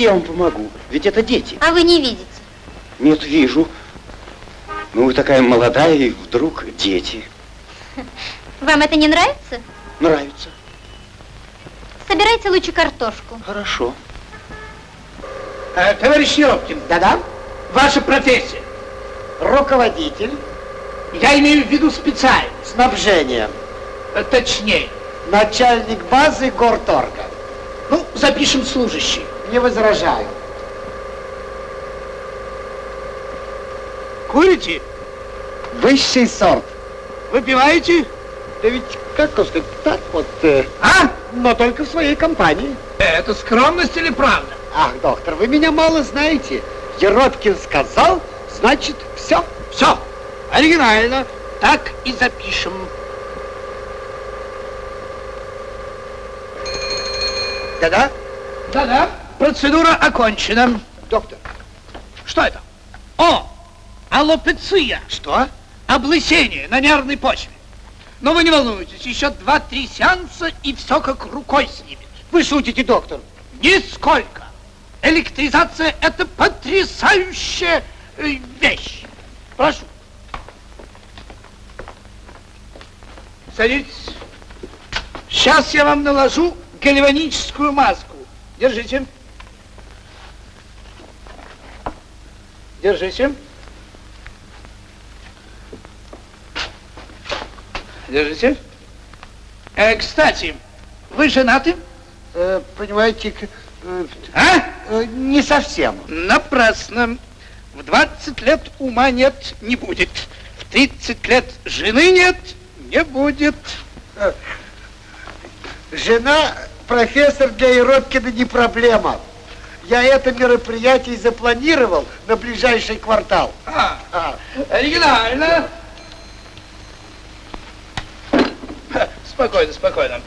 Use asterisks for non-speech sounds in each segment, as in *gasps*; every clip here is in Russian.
Давайте я вам помогу, ведь это дети. А вы не видите. Нет, вижу. Ну, вы такая молодая, и вдруг дети. *laughs* Вам это не нравится? Нравится. Собирайте лучше картошку. Хорошо. Э, товарищ Еропкин. Да-да. Ваша профессия. Руководитель Я имею в виду специально. снабжения. Э, Точнее. Начальник базы горторга. Ну, запишем служащий. Не возражаю. Курите? Высший сорт. Выпиваете? Да ведь, как вам сказать, так вот, э, А? но только в своей компании. Это скромность или правда? Ах, доктор, вы меня мало знаете. Еропкин сказал, значит, все. Все. Оригинально. Так и запишем. Да-да? Да-да. Процедура окончена. Доктор. Что это? О! Аллопеция. Что? Облысение на нервной почве. Но вы не волнуйтесь, еще два-три сеанса, и все как рукой снимет. Вы шутите, доктор? Нисколько. Электризация – это потрясающая э, вещь. Прошу. Садитесь. Сейчас я вам наложу гальваническую маску. Держите. Держите. Держите. Э, кстати, вы женаты? Э, понимаете, э, А? э, не совсем. Напрасно. В 20 лет ума нет, не будет. В 30 лет жены нет, не будет. Жена, профессор для Еропкина не проблема. Я это мероприятие запланировал на ближайший квартал. А, А, оригинально. Спокойно, спокойно.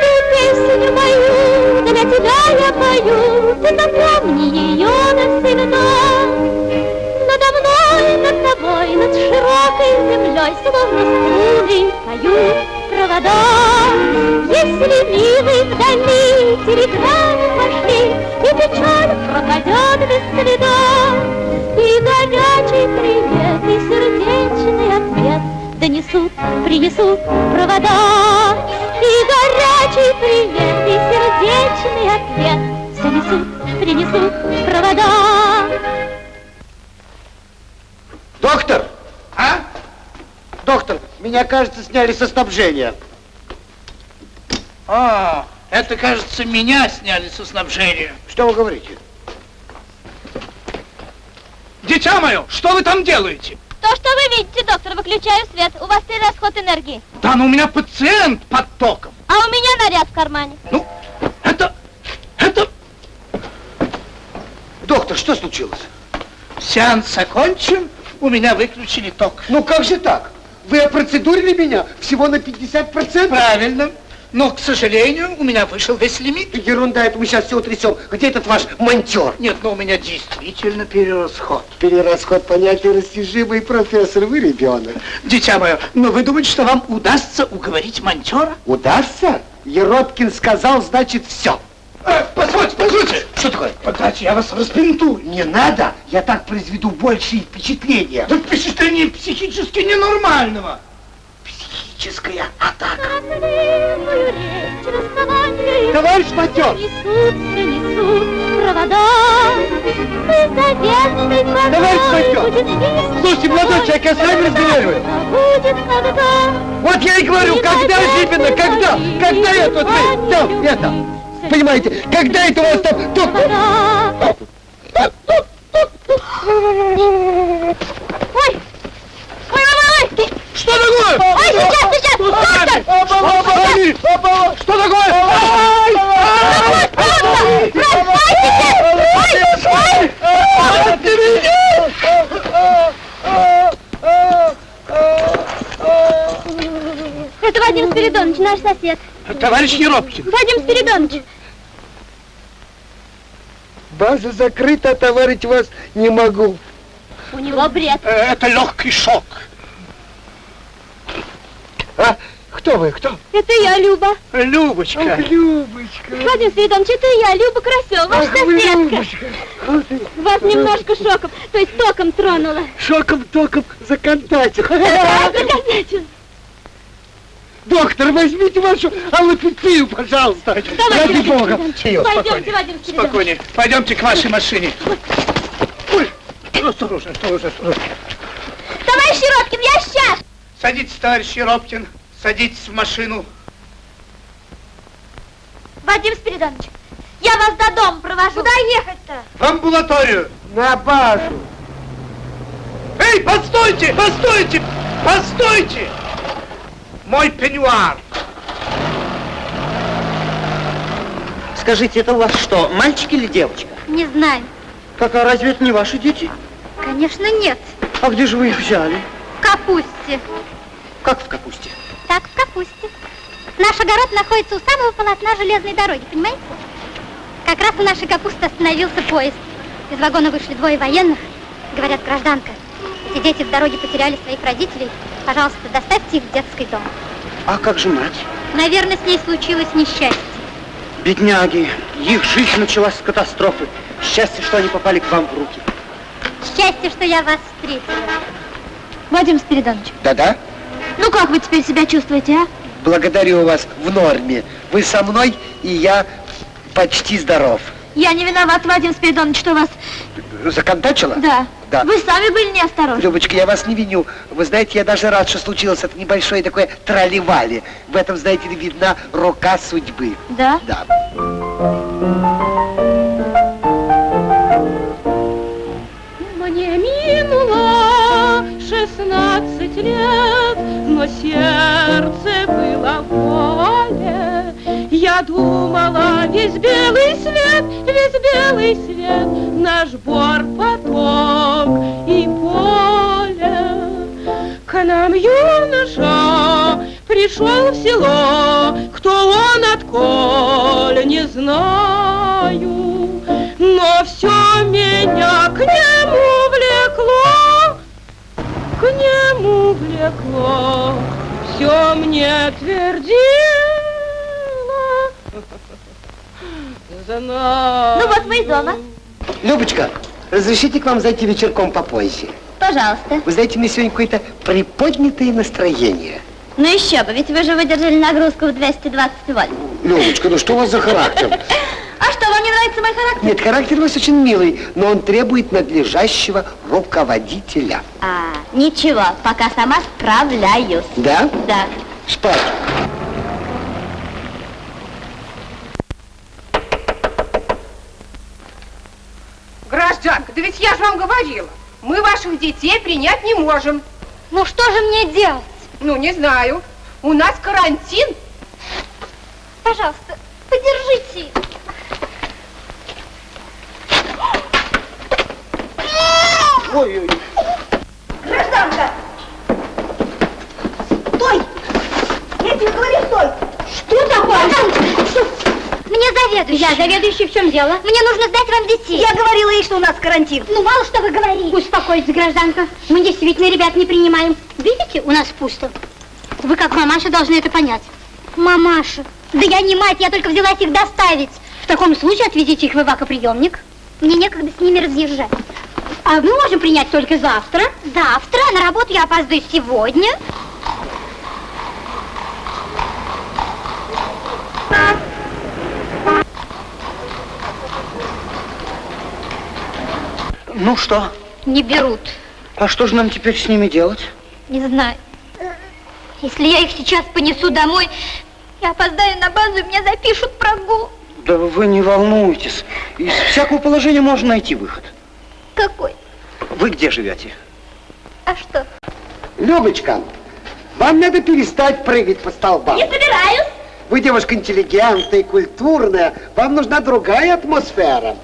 Ты песню мою, для тебя я пою, ты запомни ее навсегда. Надо мной, над тобой, над широкой землей, словно струны поют провода. Если милый вдали телеграммы пошли, и печаль пропадет без следа. И горячий привет, и сердечный ответ донесут, принесут провода. И горячий привет, и сердечный ответ Все несут, принесут провода. Меня, кажется, сняли со снабжения. А, это, кажется, меня сняли со снабжения. Что вы говорите? Дитя мое, что вы там делаете? То, что вы видите, доктор, выключаю свет. У вас перерасход энергии. Да, но у меня пациент под током. А у меня наряд в кармане. Ну, это, это... Доктор, что случилось? Сеанс окончен, у меня выключили ток. Ну как же так? Вы опроцедурили меня всего на 50%? Правильно. Но, к сожалению, у меня вышел весь лимит. Ерунда, это мы сейчас все утрясем. Где этот ваш монтер? Нет, но у меня действительно перерасход. Перерасход понятия растяжимый, профессор, вы ребенок. Дитя мое, но вы думаете, что вам удастся уговорить монтера? Удастся? Еропкин сказал, значит, все. Э, позвольте, позвольте. Что такое? Подайте, я вас распинтую. Не надо, я так произведу большие впечатления. Да впечатление психически ненормального. Психическая атака. Речь Товарищ монтер! Несутся, несут провода Товарищ весь Слушайте, молодой человек, я с вами разговариваю. Вот я и говорю, когда же именно, когда? Когда я тут, вы, там, это, понимаете, когда это у вас там. Ой! Ой, ой, ой, ой! Что такое? Ой, сейчас, сейчас! Доктор! Что такое? Это Вадим Спиридонович, наш сосед. Товарищ Еропкин. Вадим Спиридонович. База закрыта, товарищ вас не могу. У него бред. Э, Это легкий шок. А, кто вы, кто? Это я, Люба. Любочка. Любочка. Вадим Спиридонович, это я, Люба Красева, ваша Ах вы, соседка. Любочка. Вас немножко шоком, то есть током тронула. Шоком-током законтачил. *laughs* Закончил. Доктор, возьмите вашу аллопепию, пожалуйста. Ради бога. Пойдемте, Вадим Спиридонович. Спокойнее. Пойдемте к вашей машине. Ой, осторожно, осторожно, осторожно. Товарищ Еропкин, я сейчас. Садитесь, товарищ Еропкин. Садитесь в машину. Вадим Спиридонович, я вас до дома провожу. Куда ехать-то? В амбулаторию. На базу. Эй, постойте, постойте, постойте! Мой пеньюар. Скажите, это у вас что, мальчик или девочка? Не знаю. Как, а разве это не ваши дети? Конечно, нет. А где же вы их взяли? В капусте. Как в капусте? Так, в капусте. Наш огород находится у самого полотна железной дороги, понимаете? Как раз у нашей капусты остановился поезд. Из вагона вышли двое военных. Говорят, гражданка, эти дети в дороге потеряли своих родителей. Пожалуйста, доставьте их в детский дом. А как же мать? Наверное, с ней случилось несчастье. Бедняги, их жизнь началась с катастрофы. Счастье, что они попали к вам в руки. Счастье, что я вас встретила. Вадим Спиридонович, Да-да. ну как вы теперь себя чувствуете, а? Благодарю вас в норме. Вы со мной, и я почти здоров. Я не виноват, Вадим Спиридонович, что вас... Законтачила? Да. Да. Вы сами были неосторожны. Любочка, я вас не виню. Вы знаете, я даже рад, что случилось это небольшое такое тролливали. В этом, знаете ли, видна рука судьбы. Да? Да. Мне минуло шестнадцать лет, но сердце было в воле. Я думала, весь белый свет, весь белый свет, наш бор, поток и поле. К нам юноша пришел в село, кто он, отколь, не знаю, но все меня к нему влекло, к нему влекло, все мне твердило. Знаю. Ну вот мы и дома. Любочка, разрешите к вам зайти вечерком попозже? Пожалуйста. Вы знаете, мне сегодня какое-то приподнятое настроение. Ну еще бы, ведь вы же выдержали нагрузку в 220 вольт. Любочка, ну что у вас за характер? *laughs* А что, вам не нравится мой характер? Нет, характер у вас очень милый, но он требует надлежащего руководителя. А, Ничего, пока сама справляюсь. Да? Да. Спать. Гражданка, да ведь я же вам говорила, мы ваших детей принять не можем. Ну что же мне делать? Ну, не знаю. У нас карантин. Пожалуйста, подержите. Ой-ой. Гражданка! Стой! Я тебе говорю, стой! Что такое? Мне заведующий. Я заведующий, в чем дело? Мне нужно сдать вам детей. Я говорила ей, что у нас карантин. Ну, мало что вы говорите. Успокойтесь, гражданка. Мы действительно ребят не принимаем. Видите, у нас пусто. Вы как мамаша должны это понять. Мамаша? Да я не мать, я только взялась их доставить. В таком случае отвезите их в эвакоприемник. Мне некогда с ними разъезжать. А мы можем принять только завтра. Завтра? На работу я опаздываю сегодня. Ну что? Не берут. А что же нам теперь с ними делать? Не знаю. Если я их сейчас понесу домой, я опоздаю на базу, и меня запишут прогул. Да вы не волнуйтесь. Из всякого положения можно найти выход. Какой? Вы где живете? А что? Любочка, вам надо перестать прыгать по столбам. Не собираюсь. Вы девушка интеллигентная, культурная. Вам нужна другая атмосфера.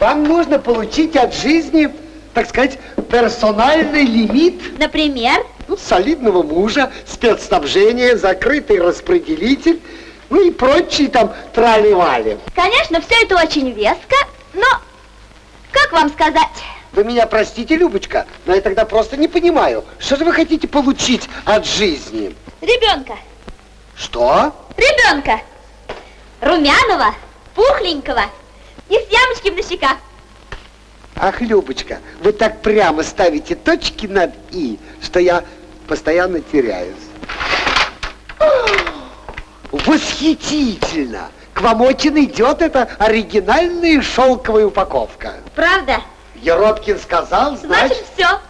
Вам нужно получить от жизни, так сказать, персональный лимит. Например? Ну, солидного мужа, спецснабжение, закрытый распределитель, ну и прочие там трали-вали. Конечно, все это очень веско, но, как вам сказать? Вы меня простите, Любочка, но я тогда просто не понимаю, что же вы хотите получить от жизни? Ребенка. Что? Ребенка. Румяного, пухленького и с ямочками на щеках. Ах, Любочка, вы так прямо ставите точки над «и», что я постоянно теряюсь. Восхитительно! К вам очень идет эта оригинальная шелковая упаковка. Правда? Еропкин сказал, значит... Значит, все.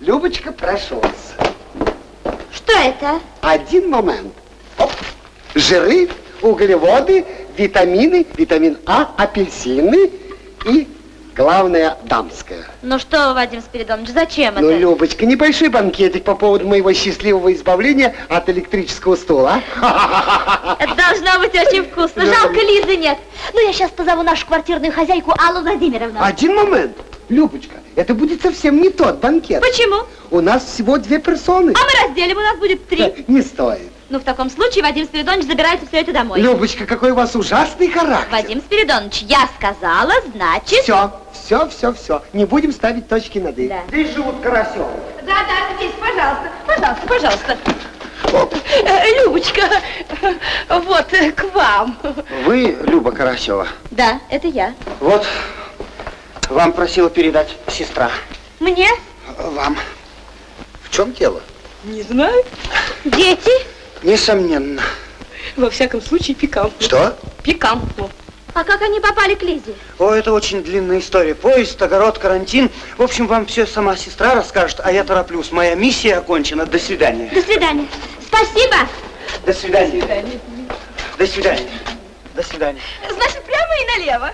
Любочка, прошу вас. Что это? Один момент. Оп. Жиры, углеводы, витамины, витамин А, апельсины и, главное, дамское. Ну что, Вадим Спиридонович, зачем Ну, это? Любочка, небольшой банкетик по поводу моего счастливого избавления от электрического стула. а? *laughs* Это должно быть очень вкусно. Да. Жалко, Лизы нет. Ну, я сейчас позову нашу квартирную хозяйку Аллу Владимировну. Один момент. Любочка, это будет совсем не тот банкет. Почему? У нас всего две персоны. А мы разделим, у нас будет три. Да, *laughs* Не стоит. Ну, в таком случае Вадим Спиридонович забирайте все это домой. Любочка, какой у вас ужасный характер. Вадим Спиридонович, я сказала, значит... Все, все, все, все. Не будем ставить точки над «и». Да. Здесь живут Карасевы. Да, да, здесь, пожалуйста, пожалуйста, пожалуйста. Э, Любочка, вот э, к вам. Вы Люба Карасева. Да, это я. Вот, вам просила передать сестра. Мне? Вам. В чем дело? Не знаю. Дети? Несомненно. Во всяком случае, пикантно. Что? Пикантно. А как они попали к Лизе? О, это очень длинная история. Поезд, огород, карантин. В общем, вам все сама сестра расскажет, а я тороплюсь. Моя миссия окончена. До свидания. До свидания. Спасибо. До свидания. До свидания. До свидания. Значит, прямо и налево.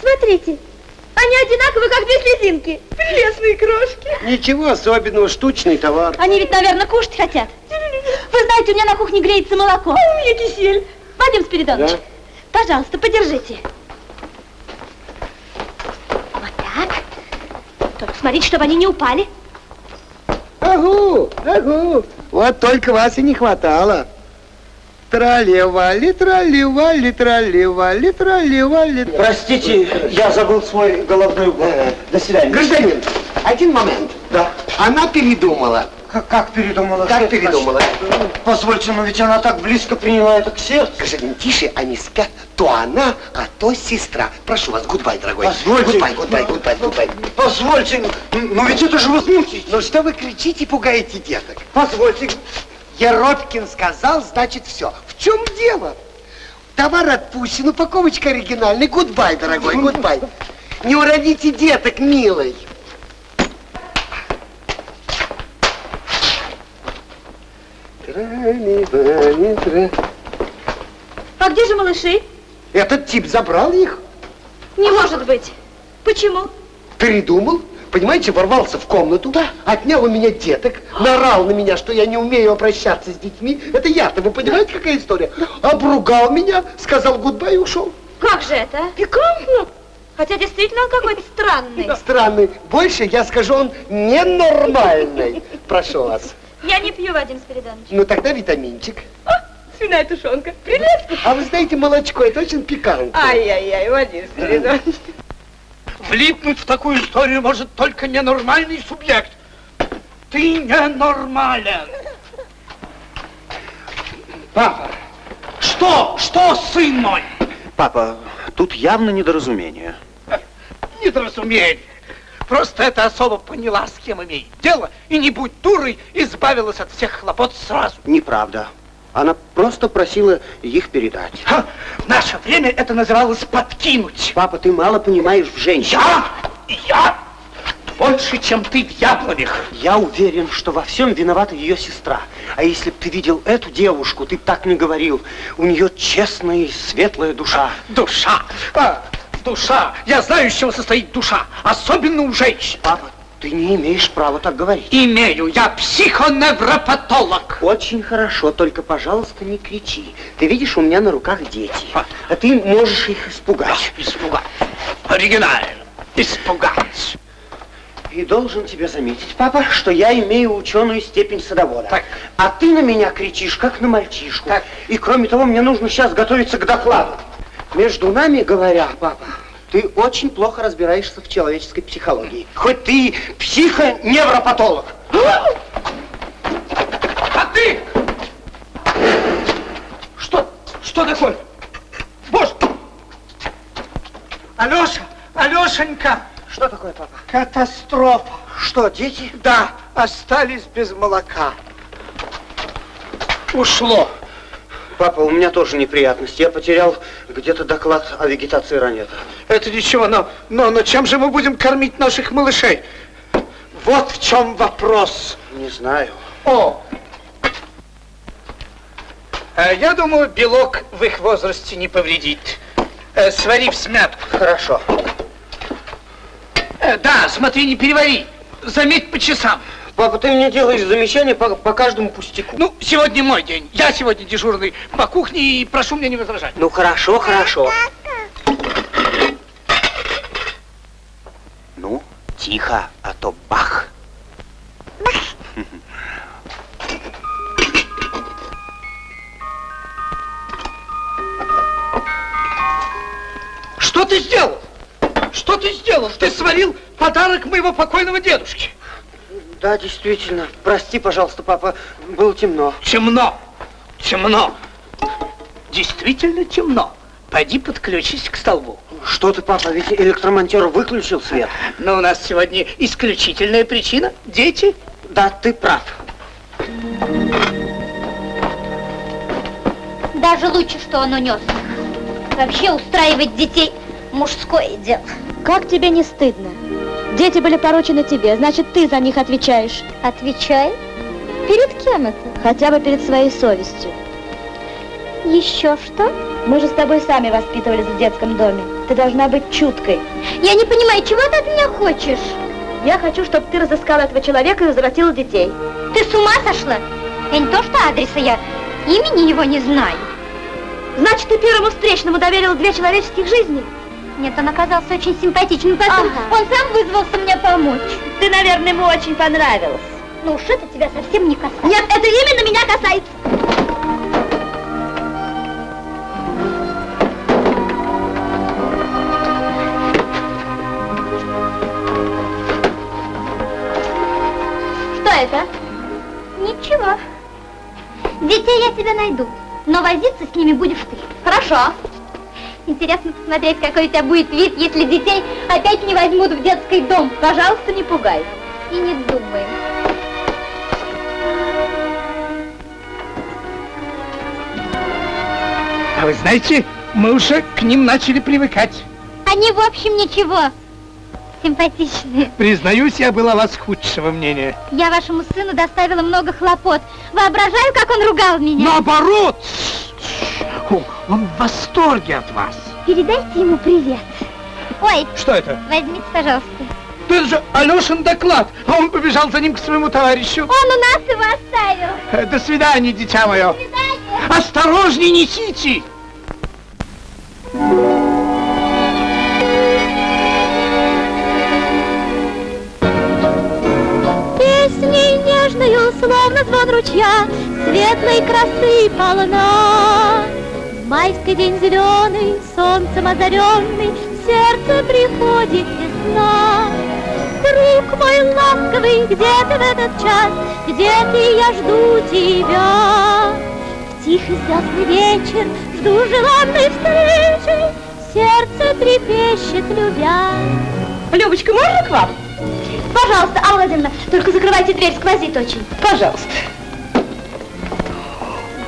Смотрите, они одинаковые, как две слезинки. Прелестные крошки. Ничего особенного, штучный товар. Они ведь, наверное, кушать хотят. Вы знаете, у меня на кухне греется молоко. У меня кисель. Вадим Спиридонович, Да? пожалуйста, подержите. Вот так. Только смотрите, чтобы они не упали. Агу, агу. Вот только вас и не хватало. Тролливали, тролливали, тролливали, тролливали. Простите, я забыл свой головной убор. До свидания. Гражданин, один момент. Да. Она передумала. Как, как передумала? Как Что передумала? Позвольте, но ведь она так близко приняла это к сердцу. Гражданин, тише, спят. То она, а то сестра. Прошу вас, goodbye, дорогой. Позвольте. Goodbye, goodbye, goodbye, goodbye. Позвольте, но ведь это же возмутительно. Ну что вы кричите, пугаете деток? Позвольте. Еропкин сказал, значит, все. В чем дело? Товар отпущен, упаковочка оригинальная. Goodbye, дорогой, goodbye. Не уродите деток, милый. А где же малыши? Этот тип забрал их. Не может быть. Почему? Передумал понимаете, ворвался в комнату, отнял у меня деток, наорал на меня, что я не умею обращаться с детьми. Это я-то, вы понимаете, какая история? Обругал меня, сказал гудбай и ушел. Как же это? Пикантно. Хотя действительно он какой-то странный. Странный. Больше я скажу, он ненормальный. Прошу вас. Я не пью, Вадим Спиридонович. Ну тогда витаминчик. Свиная тушенка. Прелестно. А вы знаете, молочко, это очень пикантно. Ай-яй-яй, Вадим Спиридонович. Влипнуть в такую историю может только ненормальный субъект. Ты ненормален. Папа, что, что, сын мой? Папа, тут явно недоразумение. Недоразумение. Просто эта особа поняла, с кем имеет дело, и не будь дурой, избавилась от всех хлопот сразу. Неправда. Она просто просила их передать. Ха, В наше время это называлось подкинуть. Папа, ты мало понимаешь в женщине. Я? Я? Больше, чем ты в яблонях. Я уверен, что во всем виновата ее сестра. А если бы ты видел эту девушку, ты так не говорил. У нее честная и светлая душа. Душа. А, душа. Я знаю, из чего состоит душа. Особенно у женщин. Папа, ты не имеешь права так говорить. Имею. Я психоневропатолог. Очень хорошо, только, пожалуйста, не кричи. Ты видишь, у меня на руках дети. А. А ты можешь их испугать. Испугать. Оригинально. Испугать. И должен тебе заметить, папа, что я имею ученую степень садовода. Так. А ты на меня кричишь, как на мальчишку. Так. И кроме того, мне нужно сейчас готовиться к докладу. Между нами говоря, папа, ты очень плохо разбираешься в человеческой психологии. Хоть ты психоневропатолог. А ты? Что? Что такое? Боже! Алеша, Алешенька, Что такое, папа? катастрофа. Что, дети? Да, остались без молока. Ушло. Папа, у меня тоже неприятности. Я потерял где-то доклад о вегетации ранета. Это ничего, но, но, но чем же мы будем кормить наших малышей? Вот в чем вопрос. Не знаю. О! Э, Я думаю, белок в их возрасте не повредит. Э, Свари в смятку. Хорошо. Э, Да, смотри, не перевари. Заметь по часам. Папа, ты мне делаешь замечания по, по каждому пустяку. Ну, сегодня мой день. Я сегодня дежурный по кухне и прошу мне не возражать. Ну, хорошо, хорошо. Ну, тихо, а то бах. Что ты сделал? Что ты сделал? Ты сварил подарок моего покойного дедушки. Да, действительно. Прости, пожалуйста, папа, было темно. Темно. Темно. Действительно темно. Пойди подключись к столбу. Что ты, папа, ведь электромонтер выключил свет. Но у нас сегодня исключительная причина. Дети. Да, ты прав. Даже лучше, что он унес. Вообще устраивать детей мужское дело. Как тебе не стыдно? Дети были поручены тебе, значит, ты за них отвечаешь. Отвечай. Перед кем это? Хотя бы перед своей совестью. Еще что? Мы же с тобой сами воспитывались в детском доме. Ты должна быть чуткой. Я не понимаю, чего ты от меня хочешь? Я хочу, чтобы ты разыскала этого человека и возвратила детей. Ты с ума сошла? Я не то что адреса, я имени его не знаю. Значит, ты первому встречному доверила две человеческих жизни? Нет, он оказался очень симпатичным. Потом Ага. он сам вызвался мне помочь. Ты, наверное, ему очень понравилась. Ну уж это тебя совсем не касается. Нет, это именно меня касается. Что это? Ничего. Детей я тебе найду, но возиться с ними будешь ты. Хорошо. Интересно посмотреть, какой у тебя будет вид, если детей опять не возьмут в детский дом. Пожалуйста, не пугай. И не думай. А вы знаете, мы уже к ним начали привыкать. Они в общем ничего. симпатичные. Признаюсь, я была вас худшего мнения. Я вашему сыну доставила много хлопот. Воображаю, как он ругал меня. Наоборот! О, Он в восторге от вас. Передайте ему привет. Ой, Что это? возьмите, пожалуйста. Да Это же Алешин доклад, а он побежал за ним к своему товарищу. Он у нас его оставил. Э, До свидания, дитя мое. Осторожней несите! Песней нежною, словно звон ручья, Светлой красы полна. Майский день зеленый, солнцем озаренный, сердце приходит весна. Друг мой ласковый, где ты в этот час? Где ты, я жду тебя. В тихий звездный вечер жду желанной встречи, Сердце трепещет, любя. Любочка, можно к вам? Пожалуйста, Алла Владимировна, только закрывайте дверь, сквозит очень. Пожалуйста.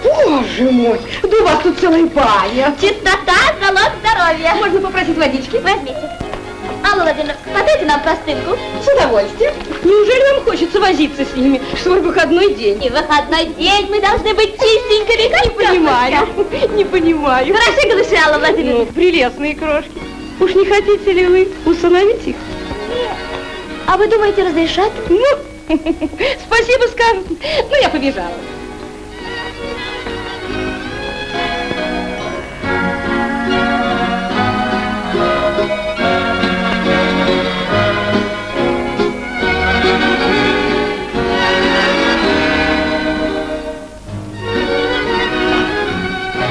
Боже мой, да у вас тут целая баня. Чистота – залог здоровья. Можно попросить водички? Возьмите. Алла Владимировна, подайте нам простынку. С удовольствием. Неужели вам хочется возиться с ними? Свой выходной день. И в выходной день мы должны быть чистенькими, как Не понимаю, не понимаю. Хороши голыши, Алла Ну, Владимировна. прелестные крошки. Уж не хотите ли вы усыновить их? А вы думаете, разрешат? Ну, *laughs* спасибо скажут. Ну, я побежала.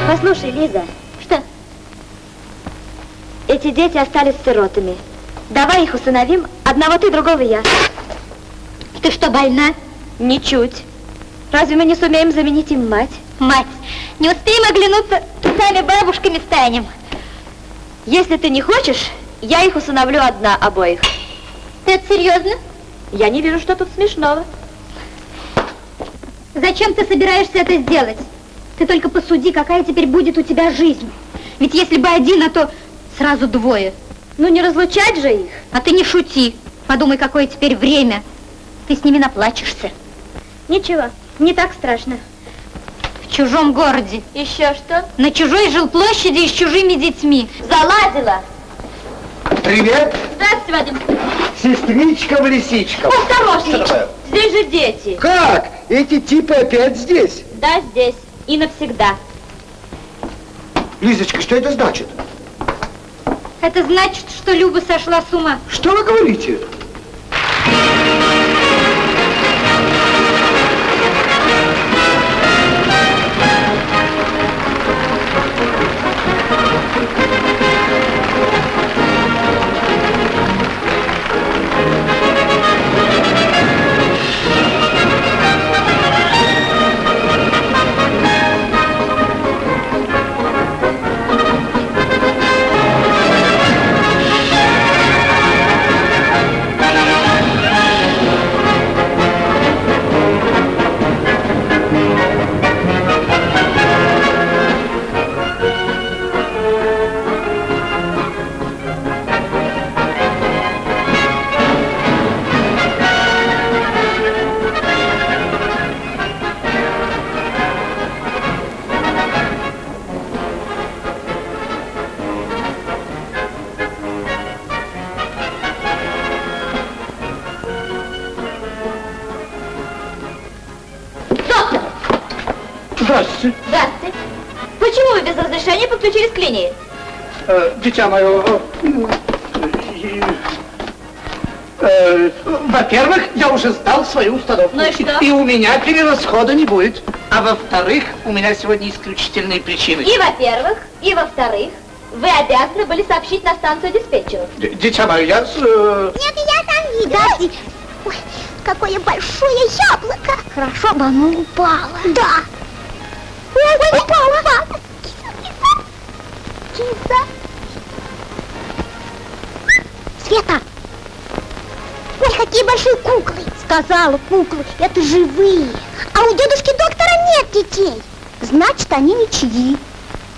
Послушай, Лиза. Что? Эти дети остались сиротами. Давай их усыновим, одного ты, другого я. Ты что, больна? Ничуть. Разве мы не сумеем заменить им мать? Мать, не успеем оглянуться, сами бабушками станем. Если ты не хочешь, я их усыновлю одна обоих. Ты это серьезно? Я не вижу, что тут смешного. Зачем ты собираешься это сделать? Ты только посуди, какая теперь будет у тебя жизнь. Ведь если бы один, а то сразу двое. Ну не разлучать же их. А ты не шути. Подумай, какое теперь время. Ты с ними наплачешься. Ничего, не так страшно. В чужом городе. Еще что? На чужой жилплощади и с чужими детьми. Заладила. Привет, Здравствуйте, Вадим. сестричка в лисичках. Осторожней. Здесь же дети. Как? Эти типы опять здесь? Да, здесь. И навсегда. Лизочка, что это значит? Это значит, что Люба сошла с ума. Что вы говорите? Дитя мое, э, э, во-первых, я уже сдал свою установку. Ну и что? И у меня перерасхода не будет. А во-вторых, у меня сегодня исключительные причины. И во-первых, и во-вторых, вы обязаны были сообщить на станцию диспетчеру. Д- Дитя мое, я... с, э, Нет, я там видела. Ой, какое большое яблоко. Хорошо бы оно упало. Да. Ой, упало. Киса. Света. Ой, какие большие куклы. Сказала, куклы, это живые. А у дедушки доктора нет детей. Значит, они ничьи.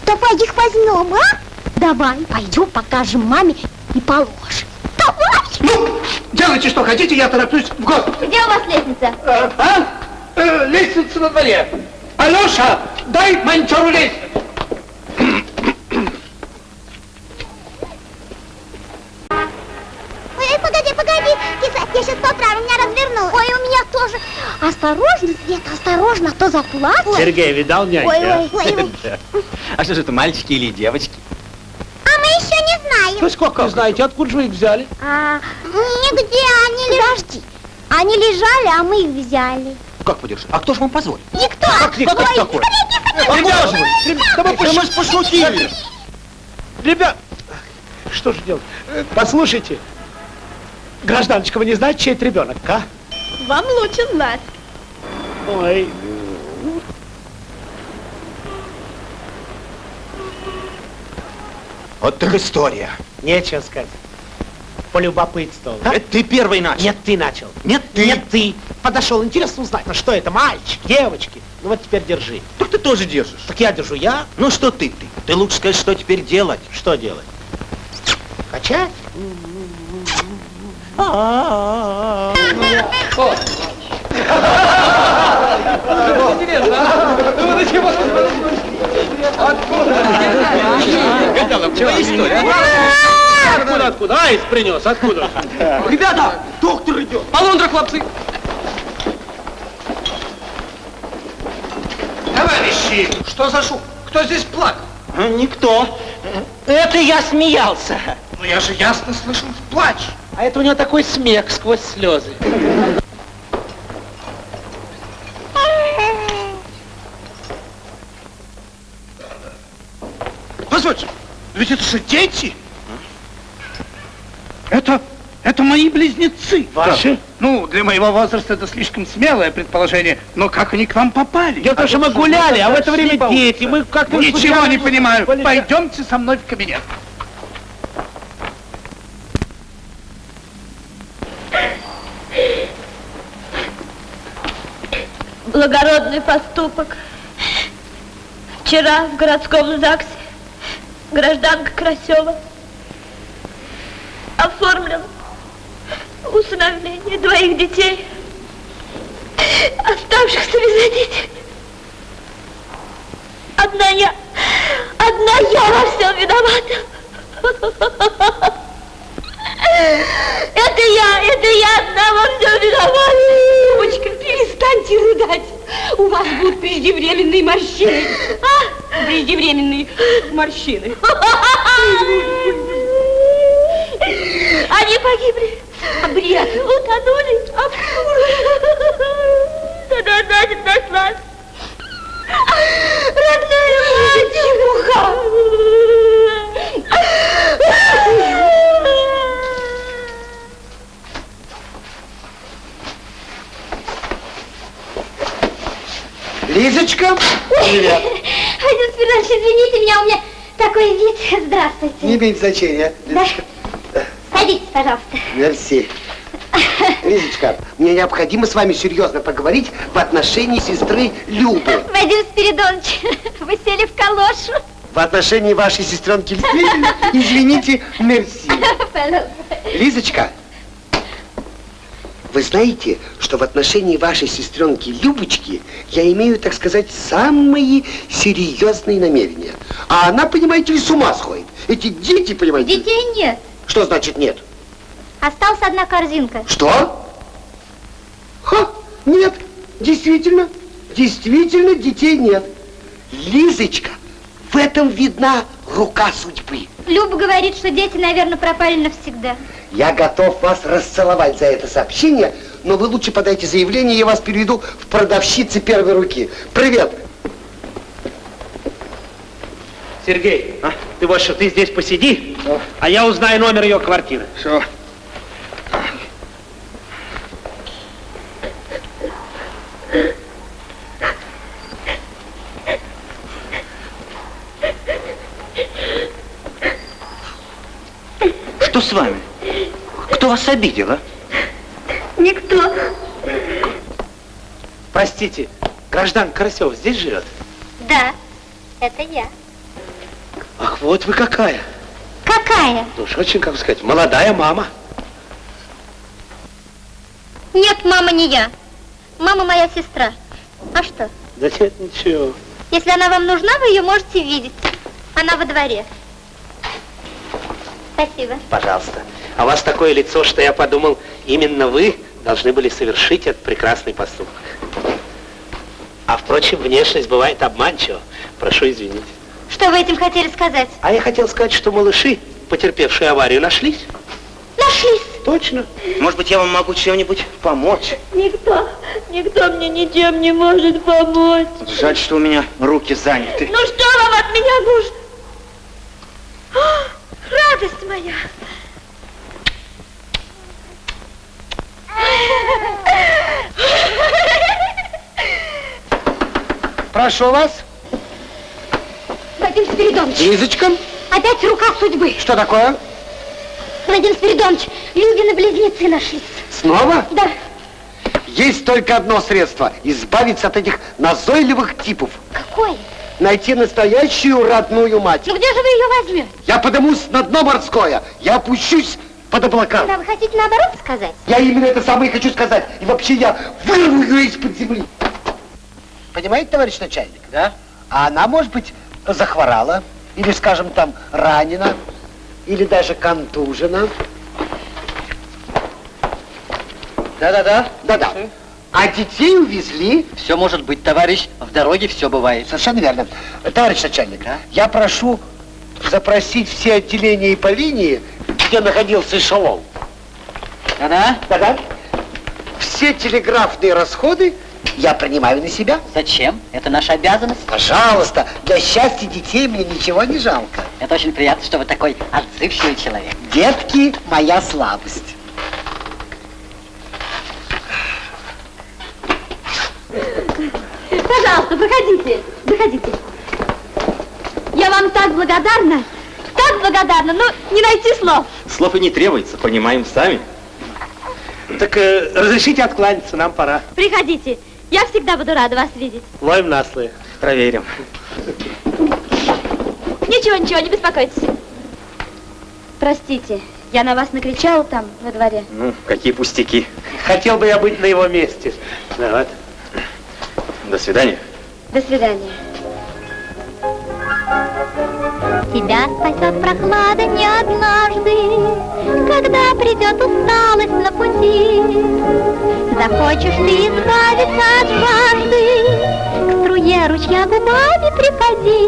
Давай их возьмем, а? Давай, пойдем покажем маме и положим. Давай! Ну, делайте, что хотите, я тороплюсь в город. Где у вас лестница? Э, А? Э, лестница на дворе. Алеша, дай монтеру лестницу. Осторожно, Света, осторожно, а то заплачу. Сергей, видал няньки? Ой, а? ой, ой, ой. *laughs* А что же это, мальчики или девочки? А мы еще не знаем. Ну сколько знаете, откуда же вы их взяли? А, нигде они лежали. Они лежали, а мы их взяли. Как подержи? А кто же вам позволил? Никто. Как никто Ой, такой? Ребята, вы? Да мы Да мы ж пошутили. Ребят, что же делать? Э, Послушайте, гражданочка, вы не знаете, чей это ребенок, а? Вам лучше знать. Ой, Вот так история. нечего сказать. Полюбопытствовал. да? Это ты первый начал. Нет, ты начал. Нет, ты. Нет, ты. Подошел, интересно узнать, ну что это, мальчик, девочки? Ну вот теперь держи. Так ты тоже держишь. Так я держу, я? Ну что ты, ты? Ты лучше скажи, что теперь делать. Что делать? Качать? Откуда, откуда? Айс принес, откуда? Ребята, доктор идет. Полундра, хлопцы! Товарищи, что за шум? Кто здесь плакал? Никто. Это я смеялся. Ну я же ясно слышал плач. А это у него такой смех сквозь слезы. Позвольте, ведь это же дети. Это, это мои близнецы. Ваши? Ну, для моего возраста это слишком смелое предположение, но как они к вам попали? Дело в том, что мы гуляли, а в это время дети. Мы как-то... Ничего не понимаю. Пойдемте со мной в кабинет. Благородный поступок. Вчера в городском ЗАГСе гражданка Красева оформлена усыновление двоих детей, оставшихся без родителей. Одна я, одна я во всем виновата. Это я, это я одна во всем виновата. Девочка, перестаньте рыдать. У вас будут преждевременные морщины. А? Преждевременные морщины. Они погибли. Бред. Утонули. Тогда значит нашлась. Родная мать. Чепуха. Лизочка, Привет. *laughs* Ой, Спиридонович, извините меня, у меня такой вид. Здравствуйте. не имеет значения. Да. Садитесь, пожалуйста. Мерси. *laughs* Лизочка, мне необходимо с вами серьезно поговорить в отношении сестры Любы. Вадим Спиридонович, *laughs* вы сели в калошу. В отношении вашей сестренки Любы, извините, мерси. Пожалуйста. Лизочка, вы знаете, что в отношении вашей сестренки Любочки я имею, так сказать, самые серьезные намерения. А она, понимаете ли, с ума сходит. Эти дети, понимаете... Детей нет. Что значит нет? Осталась одна корзинка. Что? Ха, нет, действительно, действительно детей нет. Лизочка, в этом видна рука судьбы. Люба говорит, что дети, наверное, пропали навсегда. Я готов вас расцеловать за это сообщение, но вы лучше подайте заявление, я вас переведу в продавщицы первой руки. Привет. Сергей, ты вот что, ты здесь посиди, а я узнаю номер ее квартиры. Все. Что с вами? Кто вас обидел, а? Никто. Простите, гражданка Карасева здесь живет? Да, это я. Ах, вот вы какая. Какая? Ну уж очень, как сказать, молодая мама. Нет, мама не я. Мама моя сестра. А что? Да нет, ничего. Если она вам нужна, вы ее можете видеть. Она во дворе. Спасибо. Пожалуйста. А у вас такое лицо, что я подумал, именно вы должны были совершить этот прекрасный поступок. А впрочем, внешность бывает обманчива. Прошу извинить. Что вы этим хотели сказать? А я хотел сказать, что малыши, потерпевшие аварию, нашлись. Нашлись. Точно. Может быть, я вам могу чем-нибудь помочь? Никто, никто мне ничем не может помочь. Жаль, что у меня руки заняты. Ну что вам от меня нужно? О, радость моя! Прошу вас. Владимир Спиридонович, Лизочка, опять рука судьбы. что такое? Владимир Спиридонович, Любины близнецы нашлись. Снова? Да. Есть только одно средство – избавиться от этих назойливых типов. Какое? Найти настоящую родную мать. Ну где же вы ее возьмете? Я подымусь на дно морское. Я опущусь под облака. Да, вы хотите наоборот сказать? Я именно это самое и хочу сказать. И вообще я вырву ее из-под земли. Понимаете, товарищ начальник? Да. А она, может быть, захворала, или, скажем, там, ранена, или даже контужена. Да-да-да. Да-да. А детей увезли. Все может быть, товарищ, в дороге все бывает. Совершенно верно. Товарищ начальник, я прошу запросить все отделения и по линии, где находился эшелон. Да-да? Да-да. Все телеграфные расходы я принимаю на себя. Зачем? Это наша обязанность. Пожалуйста, для счастья детей мне ничего не жалко. Это очень приятно, что вы такой отзывчивый человек. Детки – моя слабость. Пожалуйста, проходите, заходите. Я вам так благодарна, так благодарна, ну, не найти слов. Слов и не требуется, понимаем сами. Так э, разрешите откланяться, нам пора. Приходите, я всегда буду рада вас видеть. Ловим на слы. Проверим. Ничего, ничего, не беспокойтесь. Простите, я на вас накричала там, во дворе. Ну, какие пустяки. Хотел бы я быть на его месте. Да, вот. До свидания. До свидания. Тебя спасет прохлада не однажды, Когда придет усталость на пути. Захочешь ты избавиться от жажды, К струе ручья губами припади.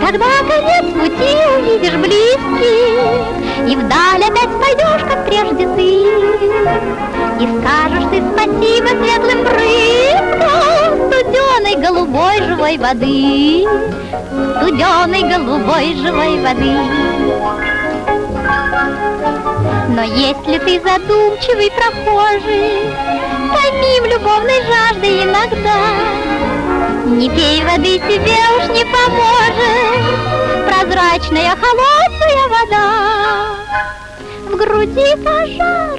Тогда конец пути увидишь близкий, И вдаль опять пойдешь, как прежде ты. И скажешь ты спасибо светлым брызгам Студеной голубой живой воды, Студеной голубой живой воды. Но если ты задумчивый прохожий, Томим любовной жаждой иногда, Не пей воды, тебе уж не поможет. Прозрачная холодная вода. В груди пожар,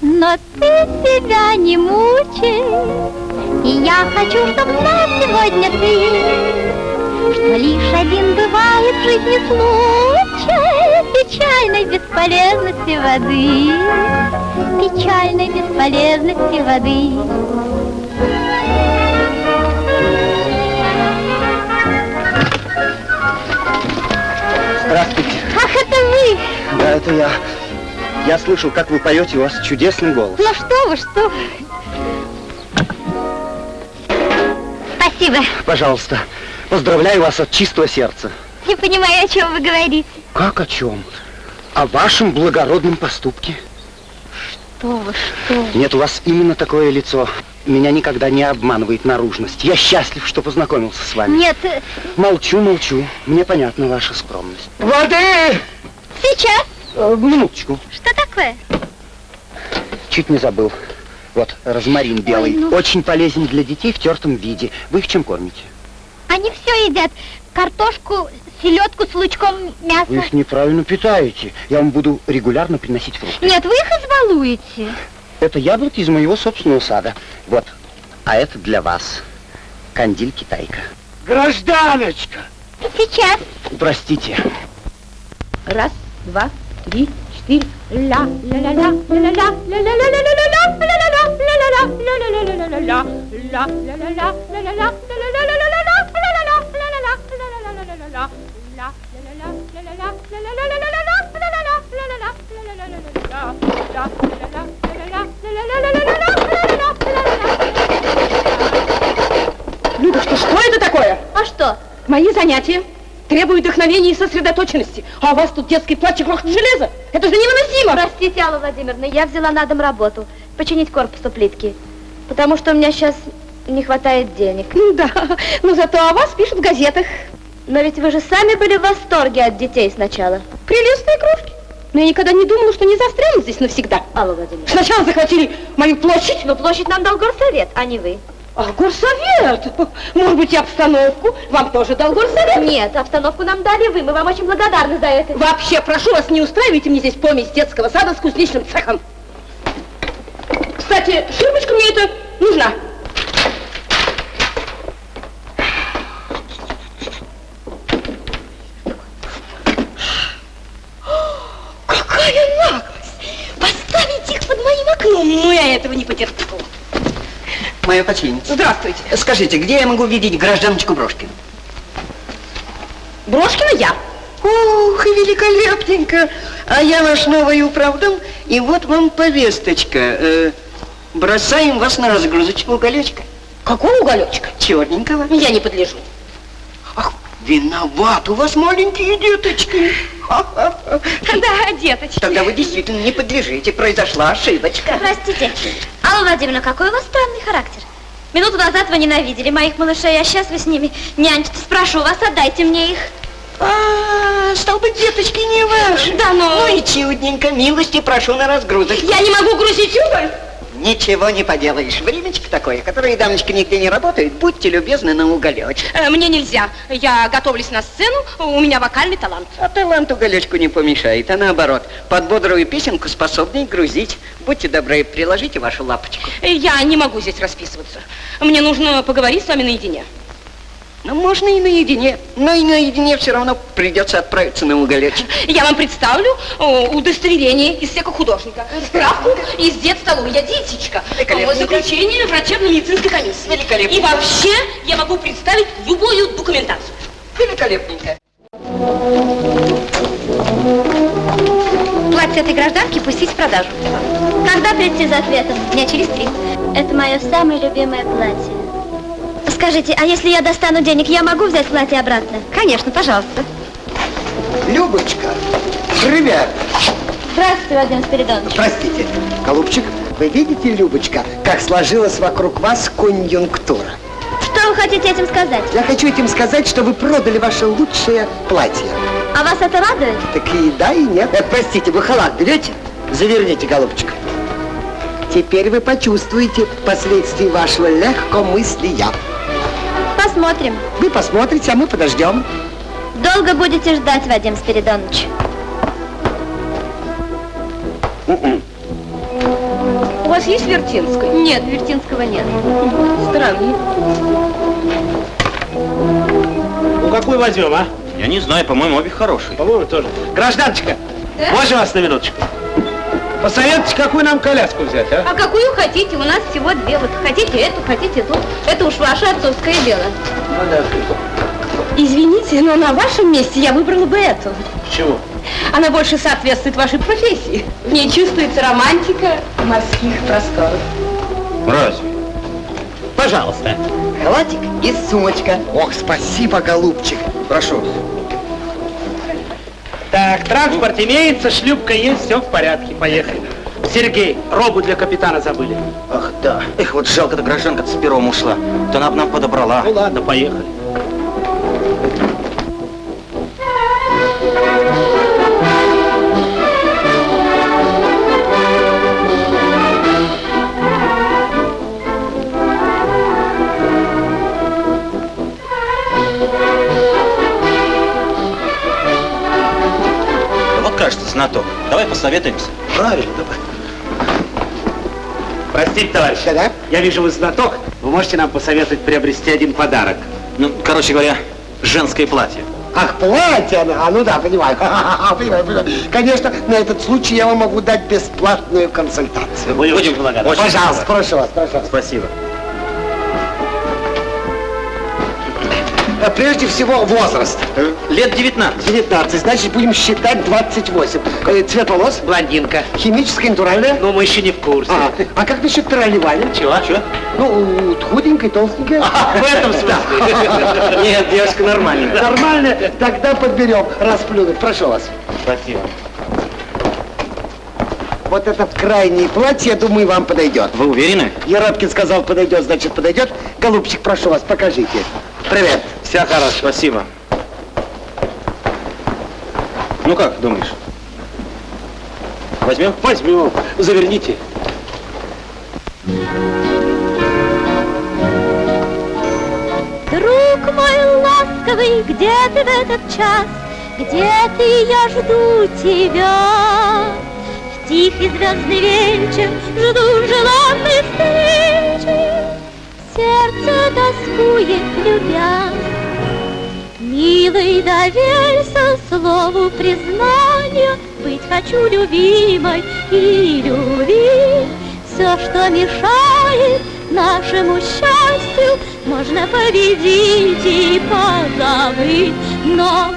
но ты себя не мучай, И я хочу, чтоб знал сегодня ты, Что лишь один бывает в жизни случай Печальной бесполезности воды, Печальной бесполезности воды. Здравствуйте. Ах, это вы! Да, это я. Я слышал, как вы поете, у вас чудесный голос. Ну что вы, что вы. Спасибо. Пожалуйста, поздравляю вас от чистого сердца. Не понимаю, о чем вы говорите. Как о чем? О вашем благородном поступке. Что вы, что вы. Нет, у вас именно такое лицо. Меня никогда не обманывает наружность. Я счастлив, что познакомился с вами. Нет, э, Молчу, молчу. Мне понятна ваша скромность. Воды! сейчас. Э, минуточку. Что такое? Чуть не забыл. Вот, розмарин белый. ну. Очень полезен для детей в тертом виде. Вы их чем кормите? Они все едят. Картошку, селедку с лучком мяса. Вы их неправильно питаете. Я вам буду регулярно приносить фрукты. Нет, вы их избалуете. Это яблоки из моего собственного сада. Вот. А это для вас. Кандиль китайка. Гражданочка! Сейчас. Простите. Раз, два, три, четыре. Ля, ля, ля, ля, ля, ля, ля, ля, ля, ля, ля, ля, Людочка, что это такое? А что? Мои занятия требуют вдохновения и сосредоточенности. А у вас тут детский плач и грохот железа. Это же невыносимо. Простите, Алла Владимировна, я взяла на дом работу. Починить корпус у плитки. Потому что у меня сейчас не хватает денег. Ну да, но зато о вас пишут в газетах. Но ведь вы же сами были в восторге от детей сначала. Прелестные крошки. Но я никогда не думала, что не застряну здесь навсегда. Алла Владимировна. Сначала захватили мою площадь. Но площадь нам дал горсовет, а не вы. А, горсовет! Может быть, и обстановку вам тоже дал горсовет? Нет, обстановку нам дали вы. Мы вам очень благодарны за это. Вообще, прошу вас, не устраивайте мне здесь помесь детского сада с кузнечным цехом. Кстати, ширмочка мне это нужна. Какая наглость! Поставить их под моим окном! Ну, я этого не потерплю. Моя починница. Здравствуйте. Скажите, где я могу видеть гражданочку Брошкину? Брошкина я. Ух, великолепненько. А я ваш новый управдом, и вот вам повесточка. Э, бросаем вас на разгрузочку уголечка. Какого уголечка? Черненького. Я не подлежу. Виноват, у вас маленькие деточки. *laughs* Да, деточки. Тогда вы действительно не подлежите, произошла ошибочка. Простите. Алла Владимировна, какой у вас странный характер. Минуту назад вы ненавидели моих малышей, а сейчас вы с ними нянчитесь. Прошу вас, отдайте мне их. А, стал быть, деточки не ваши. Да, но... Ну и чудненько, милости прошу на разгрузок. Я не могу грузить уголь. Ничего не поделаешь. Времечко такое, которые дамочки нигде не работают. Будьте любезны на уголечек. Э, Мне нельзя. Я готовлюсь на сцену, у меня вокальный талант. А талант уголечку не помешает, а наоборот. Под бодрую песенку способны грузить. Будьте добры, приложите вашу лапочку. Э, Я не могу здесь расписываться. Мне нужно поговорить с вами наедине. Ну, можно и наедине, но и наедине все равно придется отправиться на уголечек. Я вам представлю удостоверение из всех художника, справку из детстоловой. Я. О, Заключение врачебно-медицинской комиссии. Великолепненько. И вообще я могу представить любую документацию. Великолепненько. Платье этой гражданки пустить в продажу. Когда прийти за ответом? Дня через три. Это мое самое любимое платье. Скажите, а если я достану денег, я могу взять платье обратно? Конечно, пожалуйста. Любочка, ребят, Здравствуйте, Владимир Спиридонович. простите, голубчик, вы видите, Любочка, как сложилась вокруг вас конъюнктура? Что вы хотите этим сказать? Я хочу этим сказать, что вы продали ваше лучшее платье. А вас это радует? Так и да, и нет. Э, простите, вы халат берете? Заверните, голубчик. Теперь вы почувствуете последствия вашего легкомыслия. Посмотрим. Вы посмотрите, а мы подождем. Долго будете ждать, Вадим Спиридонович? У вас есть Вертинская? Нет, Вертинского нет. Странно. Ну, какую возьмем, а? Я не знаю, по-моему, обе хорошие. По-моему, тоже. Гражданочка, Да? можно вас на минуточку? Посоветуйте, какую нам коляску взять, а? А какую хотите? У нас всего две. Вот хотите эту, хотите ту. Это уж ваше отцовское дело. Извините, но на вашем месте я выбрала бы эту. Чего? Она больше соответствует вашей профессии. В ней чувствуется романтика морских просторов. Разве? Пожалуйста. Халатик и сумочка. Ох, спасибо, голубчик. Прошу. Так, транспорт имеется, шлюпка есть, все в порядке, поехали. Сергей, робу для капитана забыли. Ах, да. Эх, вот жалко-то гражданка с пером ушла. То она бы нам подобрала. Ну ладно, поехали. Знаток. Давай посоветуемся. Правильно, давай. Простите, товарищ. Да-да. Я вижу, вы знаток. Вы можете нам посоветовать приобрести один подарок? Ну, короче говоря, женское платье. Ах, платье, она. а ну да, понимаю. *laughs* понимаю, понимаю. Конечно, на этот случай я вам могу дать бесплатную консультацию. Мы будем благодарны. Пожалуйста, прошу вас, прошу вас. Спасибо. Э, Прежде всего, возраст. Лет 19. 19, значит, будем считать 28. Э, Цвет волос? Блондинка. Химическая, натуральная? Ну, мы еще не в курсе. А, а как насчет тролливали? Чего? Чего? Ну, худенькая, толстенькая. *laughs* В этом смысле? *laughs* Нет, девушка нормальная. Нормально? Тогда подберем. Расплюнуть. Прошу вас. Спасибо. Вот это в крайнее платье, я думаю, вам подойдет. Вы уверены? Еропкин сказал, подойдет, значит, подойдет. Голубчик, прошу вас, покажите. Привет. Все хорошо. Спасибо. Ну как, думаешь? Возьмем? Возьмем. Заверните. Друг мой ласковый, где ты в этот час? Где ты, я жду тебя. В тихий звездный вечер жду желанной встречи. Сердце тоскует, любя. Милый, доверься слову признания, Быть хочу любимой и любить. Все, что мешает нашему счастью, Можно победить и позабыть, Но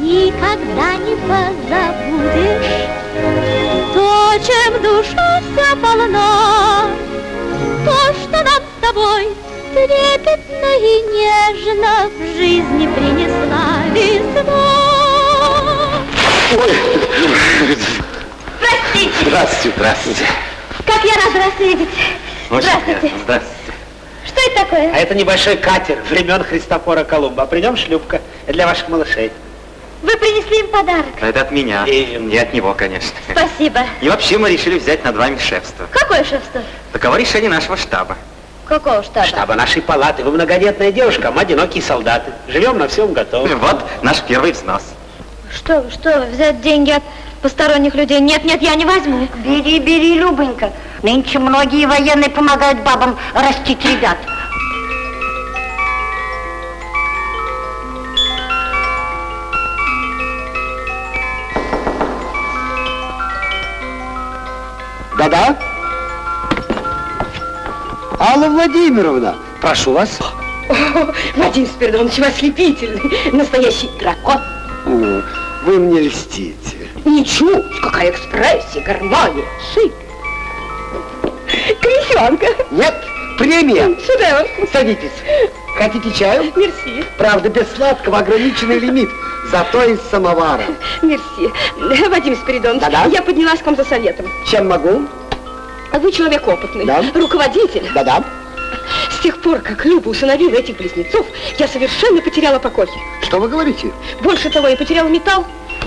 никогда не позабудешь То, чем душа вся полна, То, что нам с тобой трепетно и нежно В жизни принесла весна. Простите, Здравствуйте, здравствуйте. как я рада вас видеть. Очень Здравствуйте. приятно. Здравствуйте. Что это такое? А это небольшой катер времен Христофора Колумба. А при нем шлюпка для ваших малышей. Вы принесли им подарок. Это от меня. И- Не от него, конечно. Спасибо. И вообще мы решили взять над вами шефство. Какое шефство? Таково решение нашего штаба. Какого штаба? Штаба нашей палаты. Вы многодетная девушка, а мы одинокие солдаты. Живем на всем готовом. Вот наш первый взнос. Что что взять деньги от посторонних людей? Нет, нет, я не возьму. Бери, бери, Любонька. Нынче многие военные помогают бабам растить ребят. Да-да? Алла Владимировна, прошу вас. Вадим Спиридонович, вы ослепительный, настоящий дракон. О, Вы мне льстите. Ничего, какая экспрессия, гармония, шик. Крещенка. Нет, премия. Шедевр. Садитесь. Хотите чаю? Мерси, Правда, без сладкого, ограниченный лимит. Зато из самовара. мерси. Вадим Спиридонович, Да-да. я поднялась к вам за советом. Чем могу? Вы человек опытный, Да. руководитель. Да-да. С тех пор, как Люба усыновила этих близнецов, я совершенно потеряла покой. Что вы говорите? Больше того, я потеряла металл.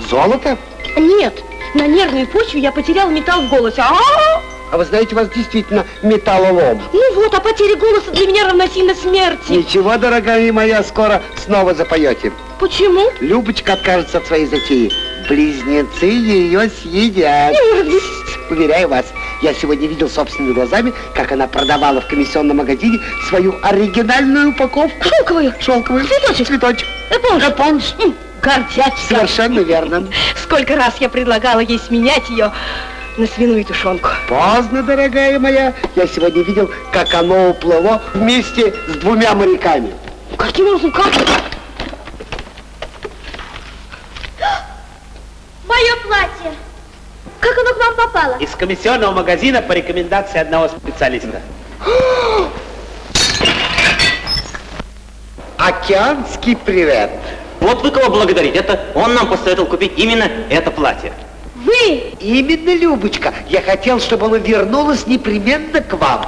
Золото? Нет, на нервной почве я потеряла металл в голосе. А-а-а! А вы знаете, у вас действительно металлолом. Ну вот, а потеря голоса для меня равносильно смерти. Ничего, дорогая моя, скоро снова запоете. Почему? Любочка откажется от своей затеи. Близнецы ее съедят. Не может быть. Уверяю вас, я сегодня видел собственными глазами, как она продавала в комиссионном магазине свою оригинальную упаковку. Шелковую. Шелковую. Цветочек. Цветочек. Эпонж. Эпонж. Гордячка. Совершенно верно. *laughs* Сколько раз я предлагала ей сменять ее на свиную тушенку. Поздно, дорогая моя. Я сегодня видел, как оно уплыло вместе с двумя моряками. Каким образом? Как? Мое платье. Как оно к вам попало? Из комиссионного магазина по рекомендации одного специалиста. *gasps* Океанский привет. Вот вы кого благодарить. Это он нам посоветовал купить именно это платье. Вы! Именно, Любочка. Я хотел, чтобы оно вернулось непременно к вам.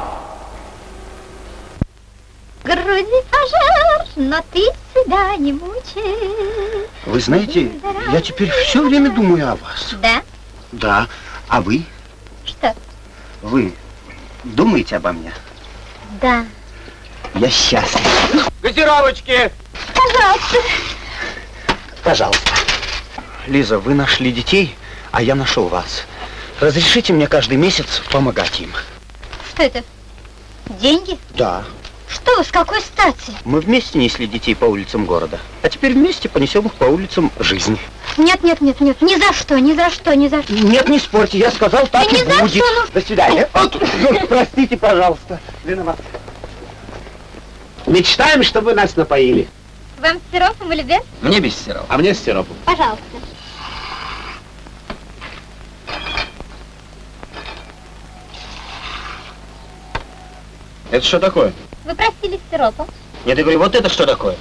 Груди пожар, но ты себя не мучай. Вы знаете, я теперь все время думаю о вас. Да? Да. А вы? Что? Вы думаете обо мне? Да. Я счастлив. Газировочки! Пожалуйста. Пожалуйста. Лиза, вы нашли детей, а я нашел вас. Разрешите мне каждый месяц помогать им? Что это? Деньги? Да. Что вы, с какой стати? Мы вместе несли детей по улицам города, а теперь вместе понесем их по улицам жизни. Нет, нет, нет, нет, ни за что, ни за что, ни за что. Нет, не спорьте, я сказал, так Да и будет. что, ну- До свидания. Ну, простите, пожалуйста. Виноват. Мечтаем, чтобы нас напоили. Вам с сиропом или без? Мне без сиропа. А мне с сиропом. Пожалуйста. Это что такое? Вы просили с сиропом. Нет, я говорю, вот это что такое?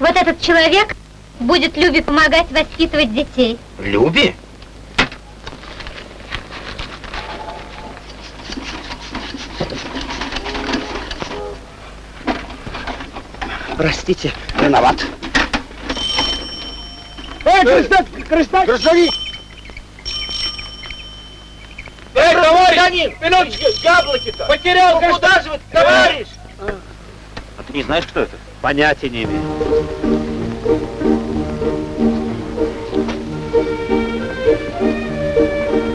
Вот этот человек будет Любе помогать воспитывать детей. Люби? Простите, виноват. Эй, Краснодар! Краснодар! Гражданин! Эй, товарищ! Минуточку, яблоки-то! Потерял Ну, куда же вы, товарищ? А ты не знаешь, кто это? Понятия не имею.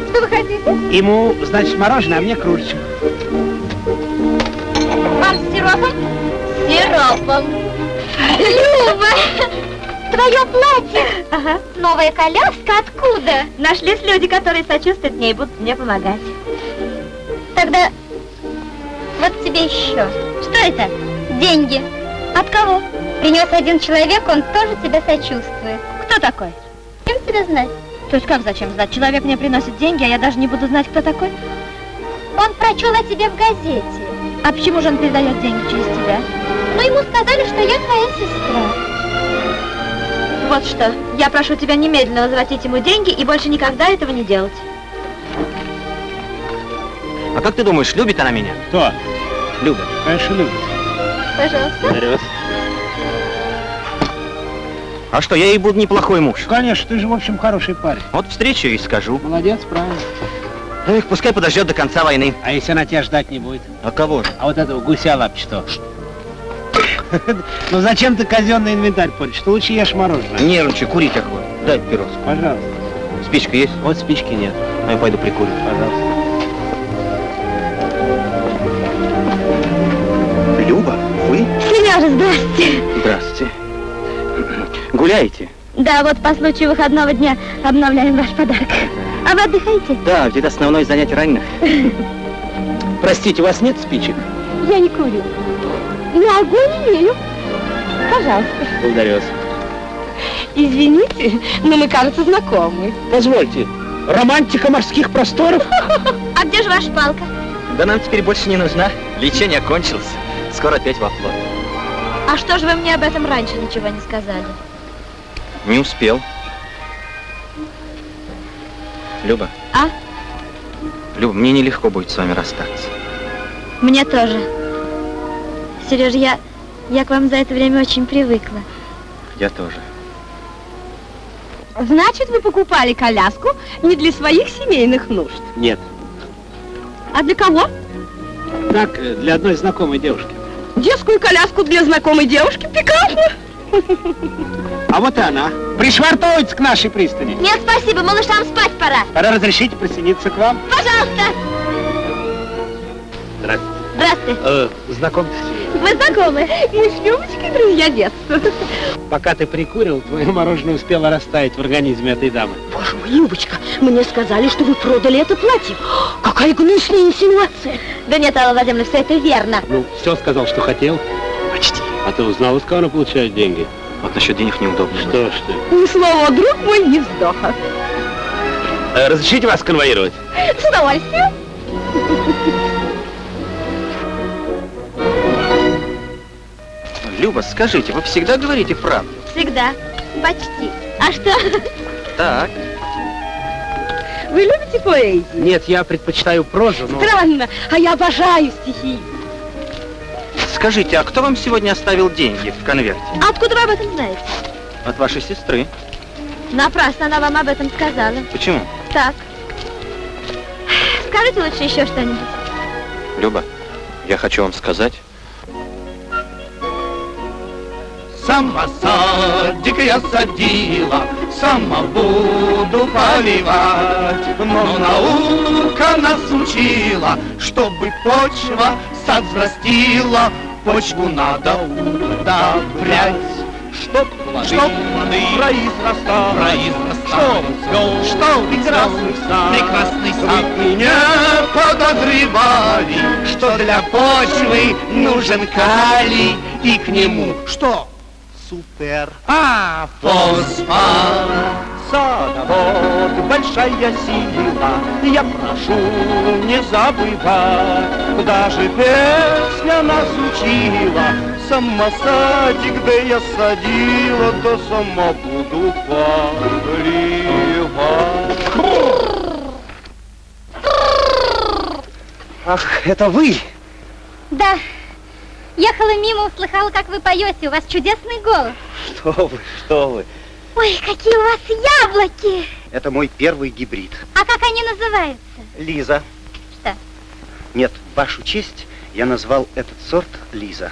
Что вы хотите? Ему, значит, мороженое, а мне кружечку. Вам с сиропом? Сиропом. Люба! Твое платье! Ага. Новая коляска откуда? Нашлись люди, которые сочувствуют мне и будут мне помогать. Тогда вот тебе еще. Что это? Деньги. От кого? Принес один человек, он тоже тебе сочувствует. Кто такой? Кем тебя знать? То есть как зачем знать? Человек мне приносит деньги, а я даже не буду знать, кто такой? Он прочел о тебе в газете. А почему же он передает деньги через тебя? Но ему сказали, что я твоя сестра. Вот что, я прошу тебя немедленно возвратить ему деньги и больше никогда этого не делать. А как ты думаешь, любит она меня? Кто? Люба. Конечно, любит. Пожалуйста. Дарёс. А что, я ей буду неплохой муж. Конечно, ты же, в общем, хороший парень. Вот встречу и скажу. Молодец, правильно. Эх, пускай подождет до конца войны. А если она тебя ждать не будет? А кого же? А вот этого гуся лапчатого. *laughs* Ну зачем ты казенный инвентарь портишь? Ты лучше ешь мороженое. Нервничай, курить охота. Дай пирос. Пожалуйста. Спичка есть? Вот спички нет. Ну, я пойду прикурю. Пожалуйста. Люба, вы? Сережа, здрасте. Здравствуйте. Гуляете? Да, вот по случаю выходного дня обновляем ваш подарок. А вы отдыхаете? Да, ведь это основное занятие раненых. *laughs* Простите, у вас нет спичек? Я не курю. Но огонь имею. Пожалуйста. Благодарю вас. Извините, но мы, кажется, знакомы. Позвольте, романтика морских просторов? *laughs* А где же ваша палка? Да нам теперь больше не нужна. Лечение окончилось. Скоро опять во флот. А что же вы мне об этом раньше ничего не сказали? Не успел. Люба. А? Люба, мне нелегко будет с вами расстаться. Мне тоже. Сереж, я, я к вам за это время очень привыкла. Я тоже. Значит, вы покупали коляску не для своих семейных нужд. Нет. А для кого? Так, э, для одной знакомой девушки. Детскую коляску для знакомой девушки? Пикантно. А вот и она. Пришвартовывается к нашей пристани. Нет, спасибо, малышам спать пора. Пора разрешите присоединиться к вам. Пожалуйста. Здравствуйте. Э, знакомьтесь. Мы знакомы. Мы с Любочкой друзья детства. Пока ты прикурил, твое мороженое успело растаять в организме этой дамы. Боже мой, Любочка, мне сказали, что вы продали это платье. Какая гнусная инсинуация. Да нет, Алла Владимировна, все это верно. Ну, все сказал, что хотел. Почти. А ты узнал, из кого она получает деньги? Вот насчет денег неудобно. Что ж ты? Ни слова, друг мой, ни вздоха. Э, разрешите вас конвоировать? С удовольствием. Люба, скажите, вы всегда говорите правду? Всегда. Почти. А что? Так. Вы любите поэзию? Нет, я предпочитаю прозу, но... Странно, а я обожаю стихи. Скажите, а кто вам сегодня оставил деньги в конверте? Откуда вы об этом знаете? От вашей сестры. Напрасно она вам об этом сказала. Почему? Так. Скажите лучше еще что-нибудь. Люба, я хочу вам сказать. Сама садик я садила, сама буду поливать. Но наука нас учила, чтобы почва сад взрастила, почву надо удобрять. Чтоб плоды, чтоб плоды произрастали, произрастали, чтоб что прекрасный сад, прекрасный сад. Вы не подозревали, что для почвы нужен калий, и к нему что? Супер. А, фосфор. Садовод, большая сила, я прошу не забывать, даже песня нас учила, сама садик, да я садила, да сама буду поливать. Ах, это вы? Да. Ехала мимо, услыхала, как вы поете. У вас чудесный голос. Что вы, что вы. Ой, какие у вас яблоки! Это мой первый гибрид. А как они называются? Лиза. Что? Нет, вашу честь я назвал этот сорт Лиза.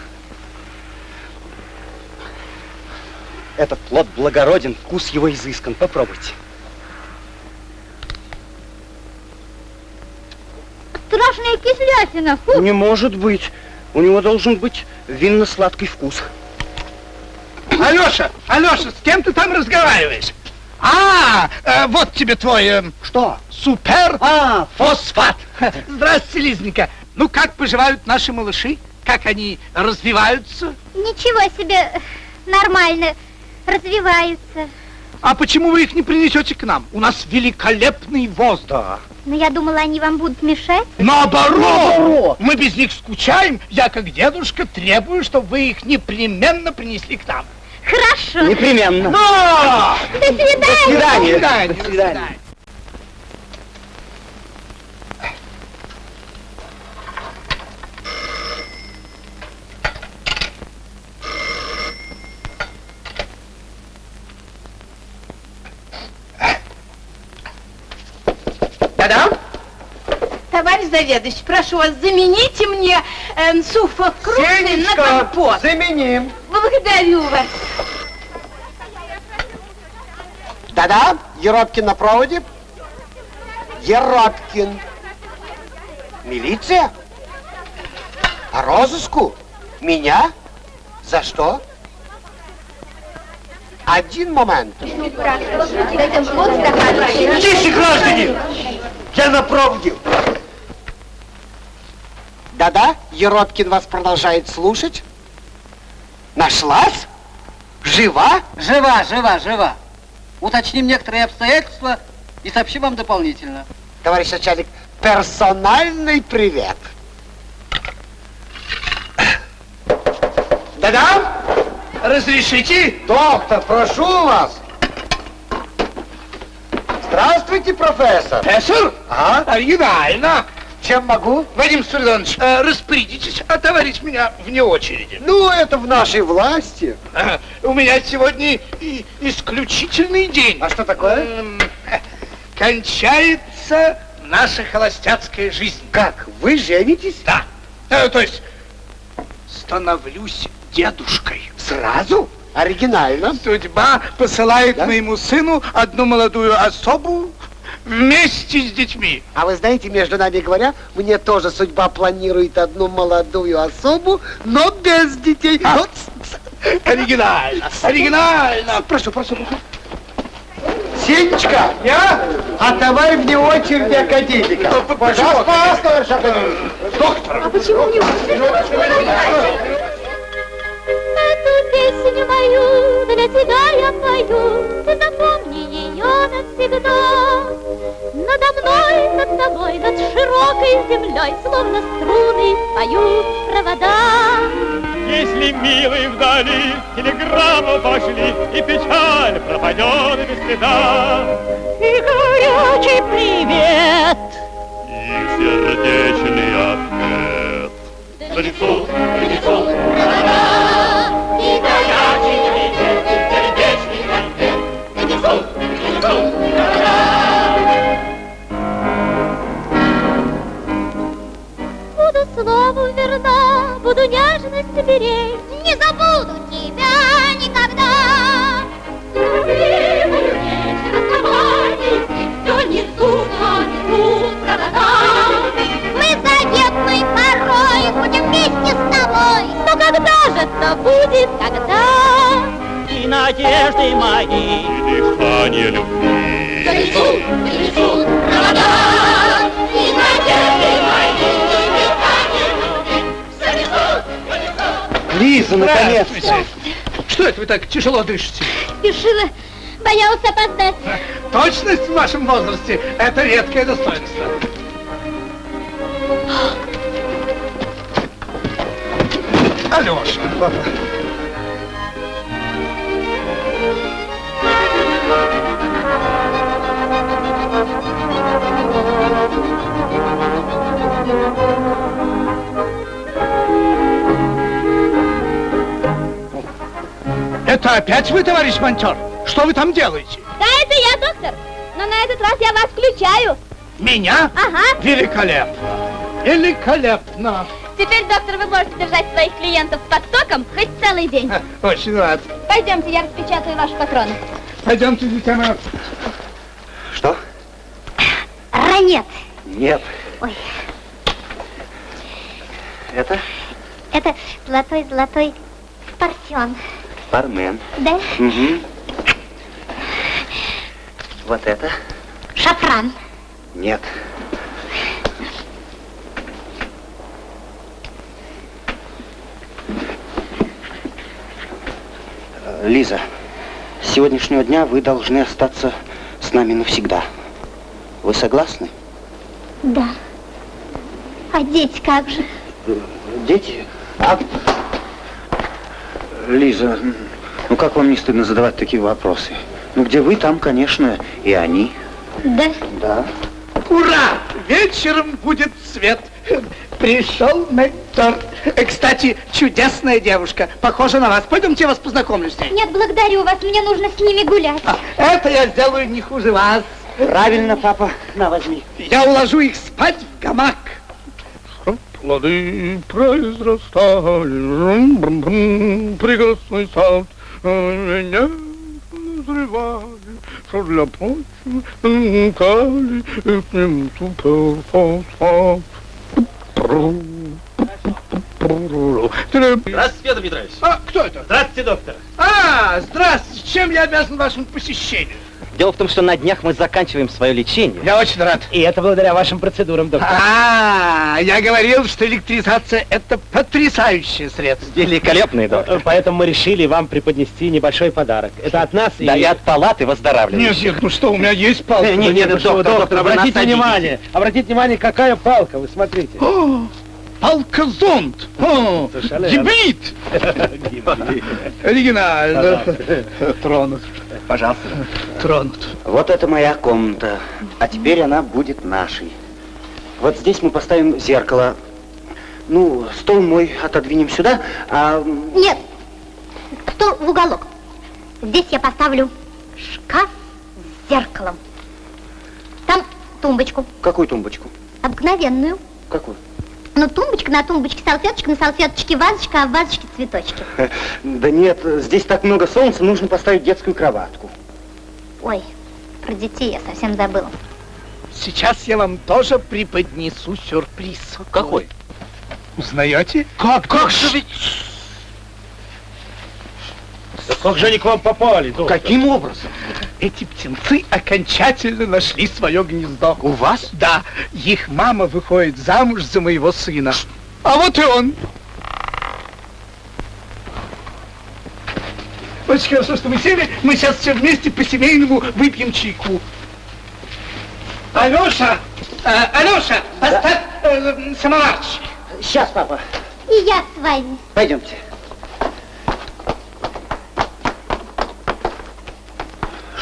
Этот плод благороден, вкус его изыскан. Попробуйте. Страшная кислятина. Фу. Не может быть. У него должен быть винно-сладкий вкус. Алеша, Алеша, с кем ты там разговариваешь? А, э, вот тебе твой... э, Что? Супер а, фосфат. Здравствуйте, Лизненька. Ну, как поживают наши малыши? Как они развиваются? Ничего себе, нормально развиваются. А почему вы их не принесете к нам? У нас великолепный воздух. Но я думала, они вам будут мешать. Наоборот! Наоборот! Мы без них скучаем. Я, как дедушка, требую, чтобы вы их непременно принесли к нам. Хорошо. Непременно. Но! До свидания. До свидания. До свидания. До свидания. Да-да? Товарищ заведующий, прошу вас, замените мне э, сухофрукты на компот. заменим. Благодарю вас. Да-да, Еропкин на проводе. Еропкин. Милиция? По розыску? Меня? За что? Один момент. Тише, Тише, граждане! Я на проводе. Да-да, Еропкин вас продолжает слушать. Нашлась? Жива? Жива, жива, жива. Уточним некоторые обстоятельства и сообщим вам дополнительно. Товарищ начальник, персональный привет. Да-да? Разрешите? Доктор, прошу вас. Здравствуйте, профессор. Профессор? А? Оригинально. Чем могу? Вадим Спиридонович, э, распорядитесь отоварить меня вне очереди. Ну, это в нашей власти. Ага, У меня сегодня исключительный день. А что такое? Эм, Кончается наша холостяцкая жизнь. Как, вы женитесь? Да. Э, То есть становлюсь дедушкой. Сразу? Оригинально. Судьба посылает Да? моему сыну одну молодую особу вместе с детьми. А вы знаете, между нами говоря, мне тоже судьба планирует одну молодую особу, но без детей. А? Вот. Оригинально, оригинально. Прошу, прошу, прошу. Сенечка, я? Отдавай мне очередь академика. Пожалуйста, товарищ академик. Доктор. А почему не Эту песню мою для тебя я пою, Ты запомни ее навсегда. Надо мной, над тобой, над широкой землей, Словно струны поют провода. Если милый вдали телеграмму пошли, И печаль пропадет без следа. что будет, когда И надежды мои, и дыхание любви Грядут, грядут провода И надежды мои, и дыхание любви Лиза, наконец! Что это вы так тяжело дышите? Спешила, боялась опоздать. Точность в вашем возрасте – это редкое достоинство. Алеша. Это опять вы, товарищ монтер? Что вы там делаете? Да, это я, доктор. Но на этот раз я вас включаю. Меня? Ага. Великолепно. Великолепно. Теперь, доктор, вы можете держать своих клиентов под током хоть целый день. Очень рад. Пойдемте, я распечатаю ваши патроны. Пойдемте, дитя мое. Что? Ранет. Нет. Ой, Это это золотой-золотой парфюм. бармен. Да? Угу. Вот это? Шафран. Нет. Лиза, с сегодняшнего дня вы должны остаться с нами навсегда. Вы согласны? Да. А дети как же? Дети? А... Лиза, ну как вам не стыдно задавать такие вопросы? Ну где вы, там, конечно, и они. Да. Да. Ура! Вечером будет свет. Пришел ментор. Э, Кстати, чудесная девушка. Похожа на вас. Пойдемте, я вас познакомлю с ней. Нет, благодарю вас, мне нужно с ними гулять. Это я сделаю не хуже вас. Правильно, папа. На, возьми. Я уложу их спать в гамак. Плоды произрастали, прекрасный сад, а меня назревали, что для почвы кали, и к нему суперфосфат. Здравствуйте, Петр Петрович. А, кто это? Здравствуйте, доктор. А, здравствуйте. Чем я обязан вашему посещению? Дело в том, что на днях мы заканчиваем свое лечение. Я очень рад. И это благодаря вашим процедурам, доктор. А, я говорил, что электризация это потрясающее средство. Великолепный доктор. Поэтому мы решили вам преподнести небольшой подарок. Это от нас Да и... и от палаты Нет, выздоравливающих. нет, ну что, у меня есть палка. Нет, Ну, нет, что вы, доктор, доктор, доктор, обратите внимание. Обратите внимание, какая палка, вы смотрите. *gasps* *gasps* О, Совершенно гибрид. Оригинально. Тронут. Пожалуйста. Тронут. Вот это моя комната. А теперь она будет нашей. Вот здесь мы поставим зеркало. Ну, стол мой отодвинем сюда, а... Нет, стол в уголок. Здесь я поставлю шкаф с зеркалом. Там тумбочку, Какую тумбочку? обыкновенную. Какую? Ну, тумбочка, на тумбочке салфеточка, на салфеточке вазочка, а в вазочке цветочки. *laughs* Да нет, здесь так много солнца, нужно поставить детскую кроватку. Ой, про детей я совсем забыла. Сейчас я вам тоже преподнесу сюрприз. Какой? Узнаете? Как? Как же ведь... Да как же они к вам попали, доктор? Каким образом? Эти птенцы окончательно нашли свое гнездо. У вас? Да. Их мама выходит замуж за моего сына. А вот и он. Очень хорошо, что вы сели. Мы сейчас все вместе по-семейному выпьем чайку. Алеша! э, Алеша, поставь э, самоварчик. Сейчас, папа. И я с вами. Пойдемте.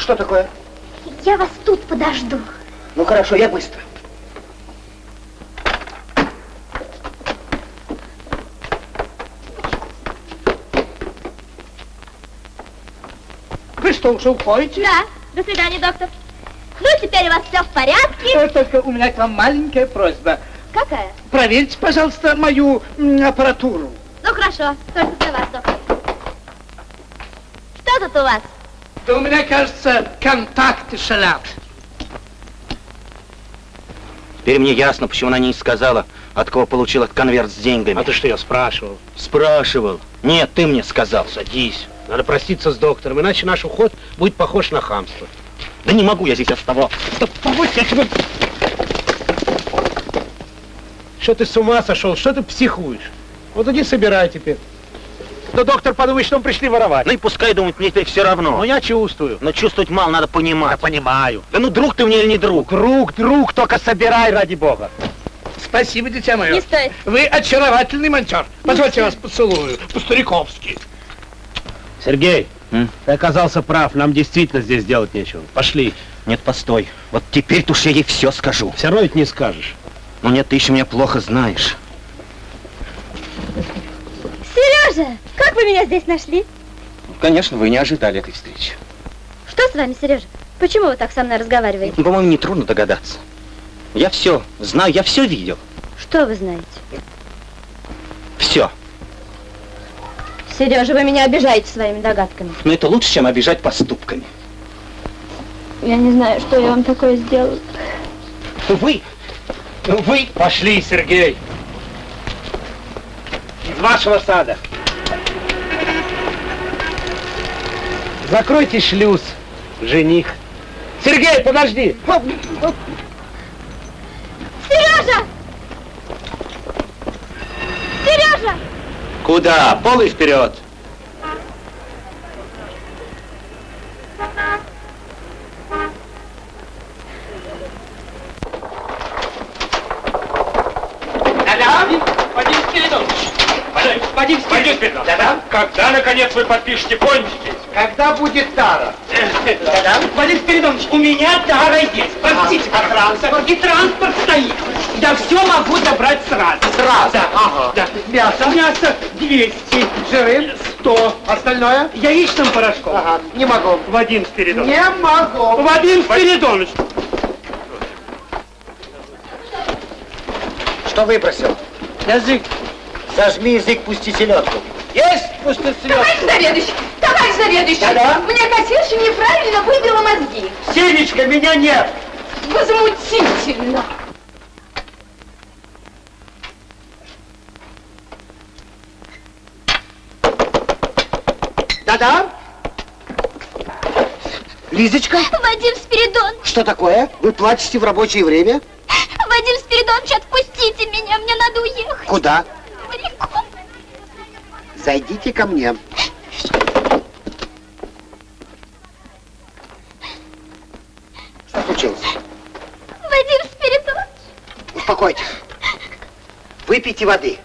Что такое? Я вас тут подожду. Ну хорошо, я быстро. Вы что, уже уходите? Да. До свидания, доктор. Ну, теперь у вас все в порядке. Э, Только у меня к вам маленькая просьба. Какая? Проверьте, пожалуйста, мою аппаратуру. Ну, хорошо. Только для вас, доктор. Что тут у вас? Да у меня, кажется, контакты шалят. Теперь мне ясно, почему она не сказала, от кого получил этот конверт с деньгами. А ты что, я спрашивал? Спрашивал. Нет, ты мне сказал. Садись. Надо проститься с доктором, иначе наш уход будет похож на хамство. Да не могу я здесь оставаться. Да побудь, я тебе... Что ты с ума сошел? Что ты психуешь? Вот иди собирай теперь. Да доктор подумает, что мы пришли воровать. Ну и пускай думает, мне теперь все равно. Ну я чувствую. Но чувствовать мало, надо понимать. Я понимаю. Да ну друг ты мне или не друг? Друг, друг, только собирай ради бога. Спасибо, дитя мое. Не стоит. Вы очаровательный монтер. Позвольте я вас поцелую. По-стариковски. Сергей, ты оказался прав, нам действительно здесь делать нечего. Пошли. Нет, постой. Вот теперь-то уж я ей все скажу. Все равно ведь не скажешь. Ну нет, ты еще меня плохо знаешь. Сережа, как вы меня здесь нашли? Конечно, вы не ожидали этой встречи. Что с вами, Сережа? Почему вы так со мной разговариваете? Ну, по-моему, нетрудно догадаться. Я все знаю, я все видел. Что вы знаете? Все. Сережа, вы меня обижаете своими догадками. Но это лучше, чем обижать поступками. Я не знаю, что я вам такое сделала. Вы, вы... Пошли, Сергей. Из вашего сада. Закройте шлюз, жених. Сергей, подожди. Сережа! Сережа! Куда? Полы вперед! Да-да, Вадим Спиридонович. Вадим Спиридонович. Да-да. Когда, наконец, вы подпишете пончики? Когда будет тара? Да-да. Вадим Спиридонович, у меня тара есть. Простите, А транспорт? И транспорт стоит. Я все могу забрать сразу. Сразу? Да. Ага. да. Мясо? Мясо 200. Жиры? 100. Остальное? Яичным порошком. Ага, не могу. Вадим Спиридонович. Не могу. Вадим Спиридонович. Что выбросил? Язык. Зажми язык, пусти селедку. Есть пустой Товарищ заведующий, товарищ заведующий, Да-да? мне кассирша неправильно выбила мозги. Сенечка, меня нет. Возмутительно. Да-да? Лизочка, Вадим Спиридонович, что такое? Вы плачете в рабочее время? Вадим Спиридонович, отпустите меня, мне надо уехать. Куда? Зайдите ко мне. Что случилось? Вадим Спиридонович, Успокойтесь. Выпейте воды.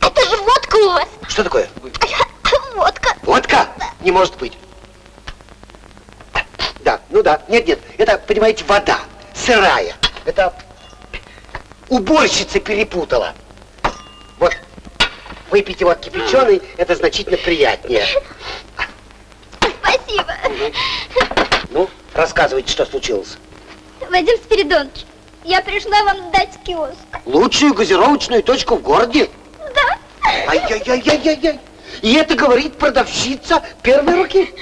это же водка у вас. Что такое? Водка. Водка? Не может быть. Да, ну да. Нет, нет. Это, понимаете, вода. Сырая. Это уборщица перепутала. Вот. Выпейте вот кипяченый, это значительно приятнее. Спасибо. Ну, рассказывайте, что случилось. Вадим Спиридонович, я пришла вам сдать киоск. Лучшую газировочную точку в городе? Да? Ай-яй-яй-яй-яй. И это говорит продавщица первой руки.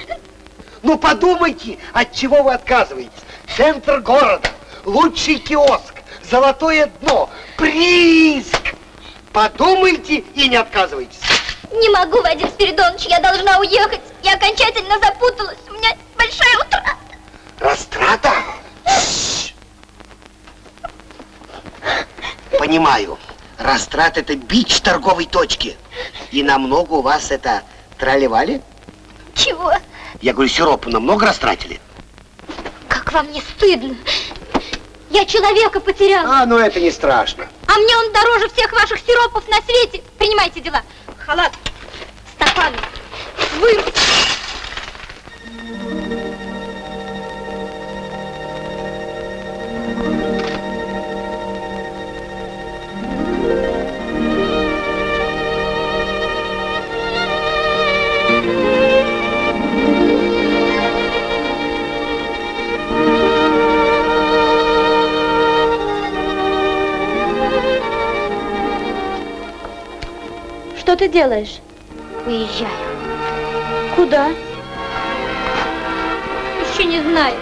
Ну подумайте, от чего вы отказываетесь. Центр города, лучший киоск, золотое дно, приз. Подумайте и не отказывайтесь. Не могу, Вадим Спиридонович, я должна уехать. Я окончательно запуталась. У меня большая утрата. Растрата? Понимаю. Растрат это бич торговой точки. И намного у вас это тролливали? Чего? Я говорю, сиропу намного растратили? Как вам не стыдно? Я человека потеряла. А, ну это не страшно. А мне он дороже всех ваших сиропов на свете. Принимайте дела. Халат, стакан, вы... ты делаешь? Уезжаю. Куда? Еще не знаю.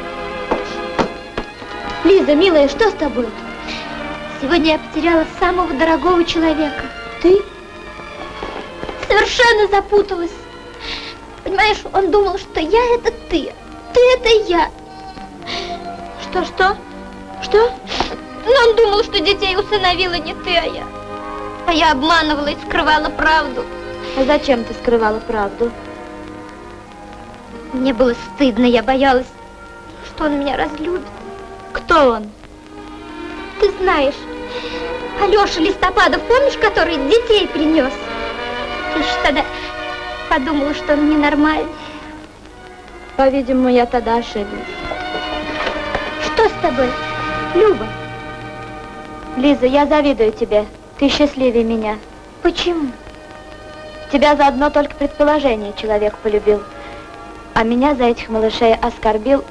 Лиза, милая, что с тобой? Сегодня я потеряла самого дорогого человека. Ты? Совершенно запуталась. Понимаешь, он думал, что я это ты, ты это я. Что, что? Что? Но он думал, что детей усыновила не ты, а я. А я обманывала и скрывала правду. А зачем ты скрывала правду? Мне было стыдно, я боялась, что он меня разлюбит. Кто он? Ты знаешь, Алеша Листопадов, помнишь, который детей принес? Ты еще тогда подумала, что он ненормальный. По-видимому, я тогда ошиблась. Что с тобой, Люба? Лиза, я завидую тебе. Ты счастливее меня. Почему? Тебя за одно только предположение человек полюбил, а меня за этих малышей оскорбил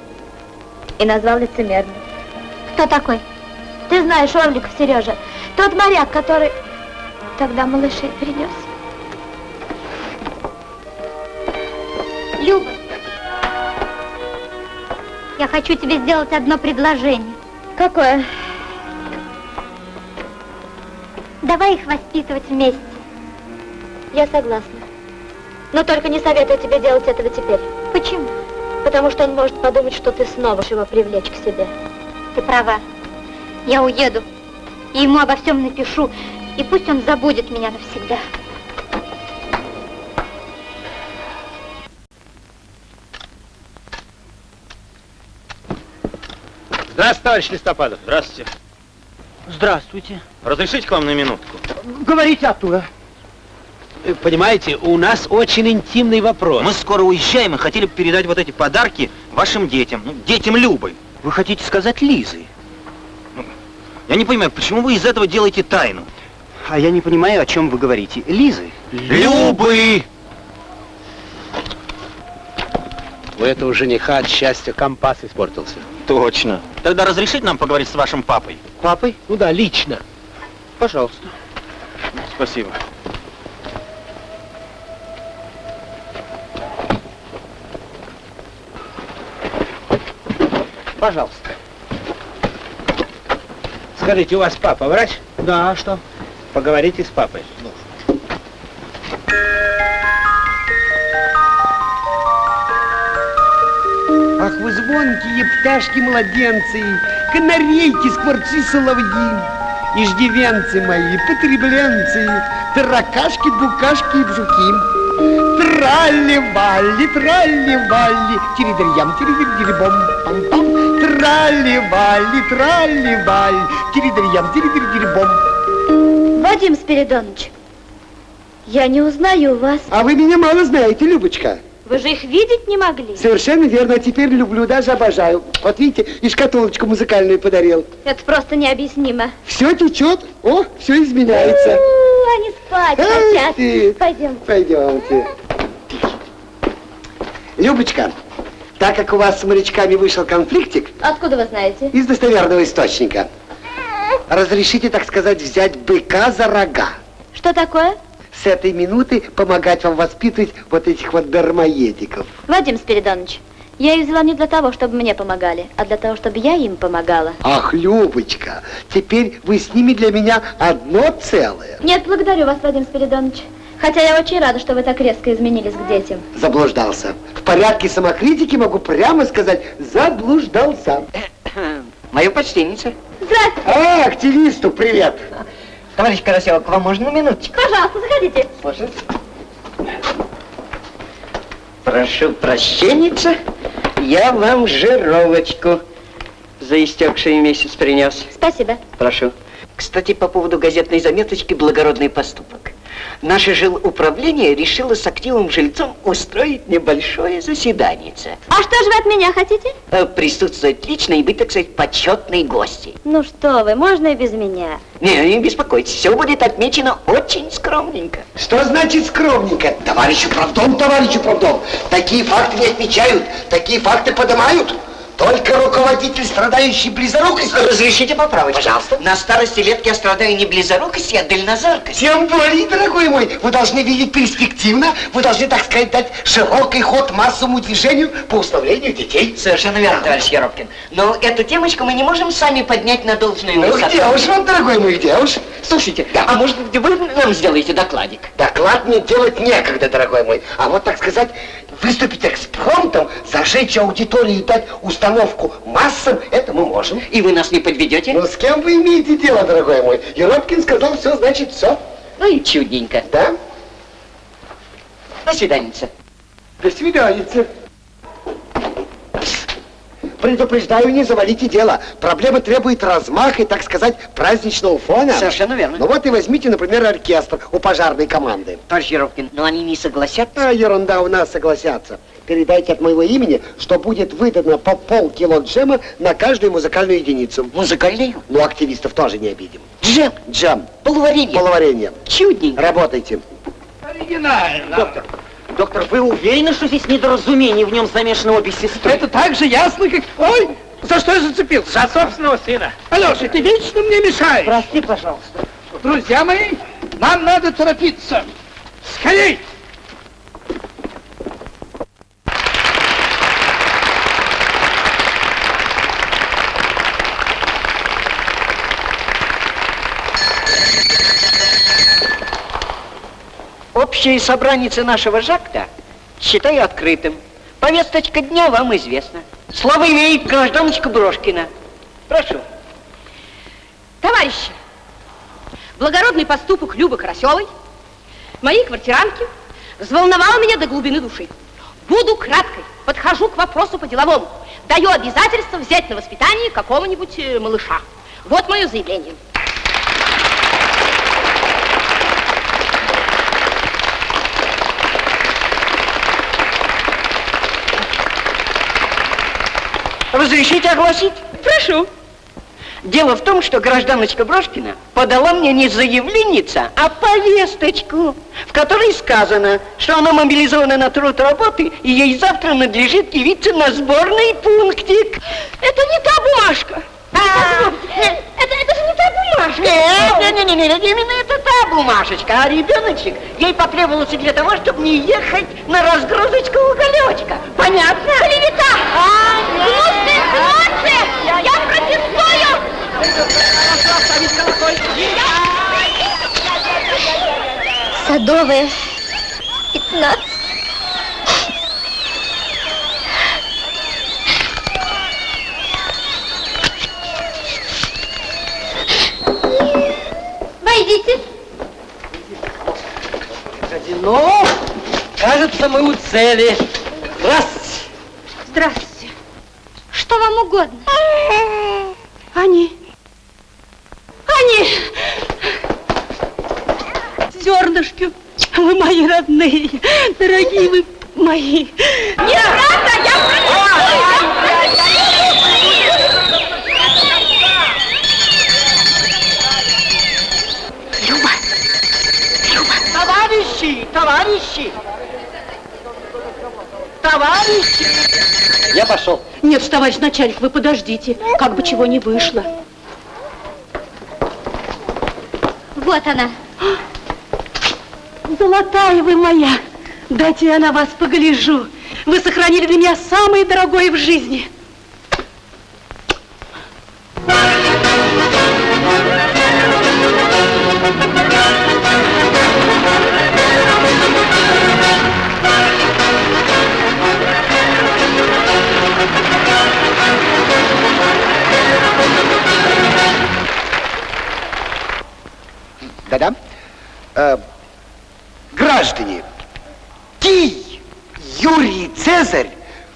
и назвал лицемерным. Кто такой? Ты знаешь Орликов, Сережа, тот моряк, который тогда малышей принес. Люба, я хочу тебе сделать одно предложение. Какое? Давай их воспитывать вместе. Я согласна. Но только не советую тебе делать этого теперь. Почему? Потому что он может подумать, что ты снова его привлечь к себе. Ты права. Я уеду. И ему обо всем напишу. И пусть он забудет меня навсегда. Здравствуйте, товарищ Листопадов. Здравствуйте. Здравствуйте. Разрешите к вам на минутку? Говорите оттуда. Э, Понимаете, у нас очень интимный вопрос. Мы скоро уезжаем и хотели бы передать вот эти подарки вашим детям. Ну, детям Любы. Вы хотите сказать Лизы? Я не понимаю, почему вы из этого делаете тайну? А я не понимаю, о чем вы говорите. Лизы? Любы! У этого жениха от счастья компас испортился. Точно. Тогда разрешите нам поговорить с вашим папой? Папой? Ну да, лично. Пожалуйста. Спасибо. Пожалуйста. Скажите, у вас папа врач? Да, а что? Поговорите с папой. Ах, вы звонкие пташки-младенцы, канарейки, скворцы, соловьи, иждивенцы мои, потребленцы, таракашки, букашки и бжуки. Тралли-валли, тралли-валли, тиридрям, тиридирдирибом, пам-пам. Тралли-валли, тралли-валли, тиридрям, тиридирдирибом. Вадим Спиридонович, я не узнаю вас. А вы меня мало знаете, Любочка. Вы же их видеть не могли. Совершенно верно, а теперь люблю, даже обожаю. Вот видите, и шкатулочку музыкальную подарил. Это просто необъяснимо. Все течет, о, все изменяется. У, Они спать хотят. ты. Пойдем. Пойдемте. Любочка, так как у вас с морячками вышел конфликтик, Откуда вы знаете? из достоверного источника, разрешите, так сказать, взять быка за рога. Что такое? С этой минуты помогать вам воспитывать вот этих вот дармоедиков. Вадим Спиридонович, я их взяла не для того, чтобы мне помогали, а для того, чтобы я им помогала. Ах, Любочка, теперь вы с ними для меня одно целое. Нет, благодарю вас, Вадим Спиридонович. Хотя я очень рада, что вы так резко изменились к детям. Заблуждался. В порядке самокритики могу прямо сказать, заблуждался. *coughs* Мою почтенница. Здравствуйте. А, активисту привет. Товарищ Карасева, к вам можно на минуточку? Пожалуйста, заходите. Слушай. Прошу прощенница, я вам жировочку за истекший месяц принес. Спасибо. Прошу. Кстати, по поводу газетной заметочки «Благородный поступок». Наше жилуправление решило с активным жильцом устроить небольшое заседание. А что же вы от меня хотите? Э, Присутствовать лично и быть, так сказать, почетной гостьей. Ну что вы, можно и без меня. Не, не беспокойтесь, все будет отмечено очень скромненько. Что значит скромненько? Товарищ управдом, товарищ управдом. Такие факты не отмечают, такие факты поднимают. Только руководитель, страдающий близорукостью. Разрешите поправить? Пожалуйста. На старости лет я страдаю не близорукостью, а дальнозоркостью. Тем более, дорогой мой, вы должны видеть перспективно, вы должны, так сказать, дать широкий ход массовому движению по установлению детей. Совершенно верно, товарищ Еропкин. Но эту темочку мы не можем сами поднять на должную Ну, высоту. где уж вам, дорогой мой, где уж? Слушайте, а может быть вы нам сделаете докладик? Доклад мне делать некогда, дорогой мой. А вот, так сказать, выступить экспромтом, зажечь аудиторию и дать установку массам, это мы можем. И вы нас не подведете? Ну, с кем вы имеете дело, дорогой мой? Еропкин сказал, все, значит, все. Ну и чудненько. Да? До свидания. До свидания. Предупреждаю, не завалите дело. Проблема требует размаха и, так сказать, праздничного фона. Совершенно верно. Ну вот и возьмите, например, оркестр у пожарной команды. Товарищ но они не согласятся. А, ерунда, у нас согласятся. Передайте от моего имени, что будет выдано по полкило джема на каждую музыкальную единицу. Музыкальную? Ну, активистов тоже не обидим. Джем? Джем. Полуваренье? Полуваренье. Чудненько. Работайте. Оригинально. Доктор, доктор, вы уверены, что здесь недоразумение, в нем замешаны обе сестры? Это так же ясно, как... Ой, за что я зацепился? За собственного сына. Алеша, ты вечно мне мешаешь. Прости, пожалуйста. Друзья мои, нам надо торопиться. Скорей! Общее собрание нашего Жакта считаю открытым. Повесточка дня вам известна. Слово имеет гражданочка Брошкина. Прошу. Товарищи, благородный поступок Любы Карасевой, моей квартиранки, взволновал меня до глубины души. Буду краткой, подхожу к вопросу по-деловому. Даю обязательство взять на воспитание какого-нибудь э, малыша. Вот мое заявление. Разрешите огласить? Прошу. Дело в том, что гражданочка Брошкина подала мне не заявленница, а повесточку, в которой сказано, что она мобилизована на труд работы, и ей завтра надлежит явиться на сборный пунктик. Это не та бумажка. Это, это же не та бумажка. Нет, нет, именно это та бумажечка, а ребеночек ей потребовался для того, чтобы не ехать на разгрузочку уголечка. Понятно? Клевета! Гнусные инсинуации! Я протестую! Садовая, 15. Войдите. Ну, кажется, мы у цели. Здравствуйте. Здравствуйте. Что вам угодно? Они. Они. Зернышки. Вы мои родные, дорогие вы мои. Неправда, я Люба! Люба! Товарищи! Товарищи! Товарищи! Я пошел. Нет, товарищ начальник, вы подождите. Как бы чего не вышло. Вот она. Золотая вы моя. Дайте я на вас погляжу. Вы сохранили для меня самое дорогое в жизни. Да-да. Э, граждане, Кий Юрий Цезарь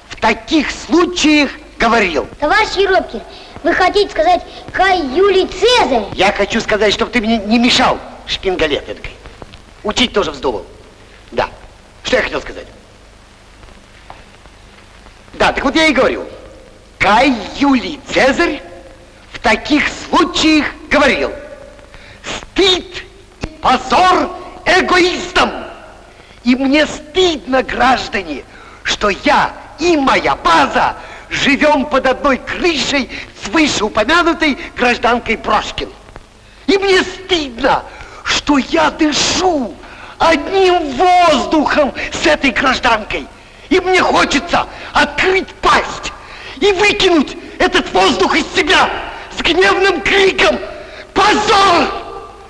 в таких случаях говорил. Товарищ Еропкин, вы хотите сказать Кай Юлий Цезарь? Я хочу сказать, чтобы ты мне не мешал, шпингалет эдакой. Учить тоже вздумал. Да. Что я хотел сказать? Да, так вот я и говорю. Кай Юлий Цезарь в таких случаях говорил. Стыд и позор эгоистам. И мне стыдно, граждане, что я и моя база живем под одной крышей с вышеупомянутой гражданкой Брошкин. И мне стыдно, что я дышу одним воздухом с этой гражданкой. И мне хочется открыть пасть и выкинуть этот воздух из себя с гневным криком «Позор!»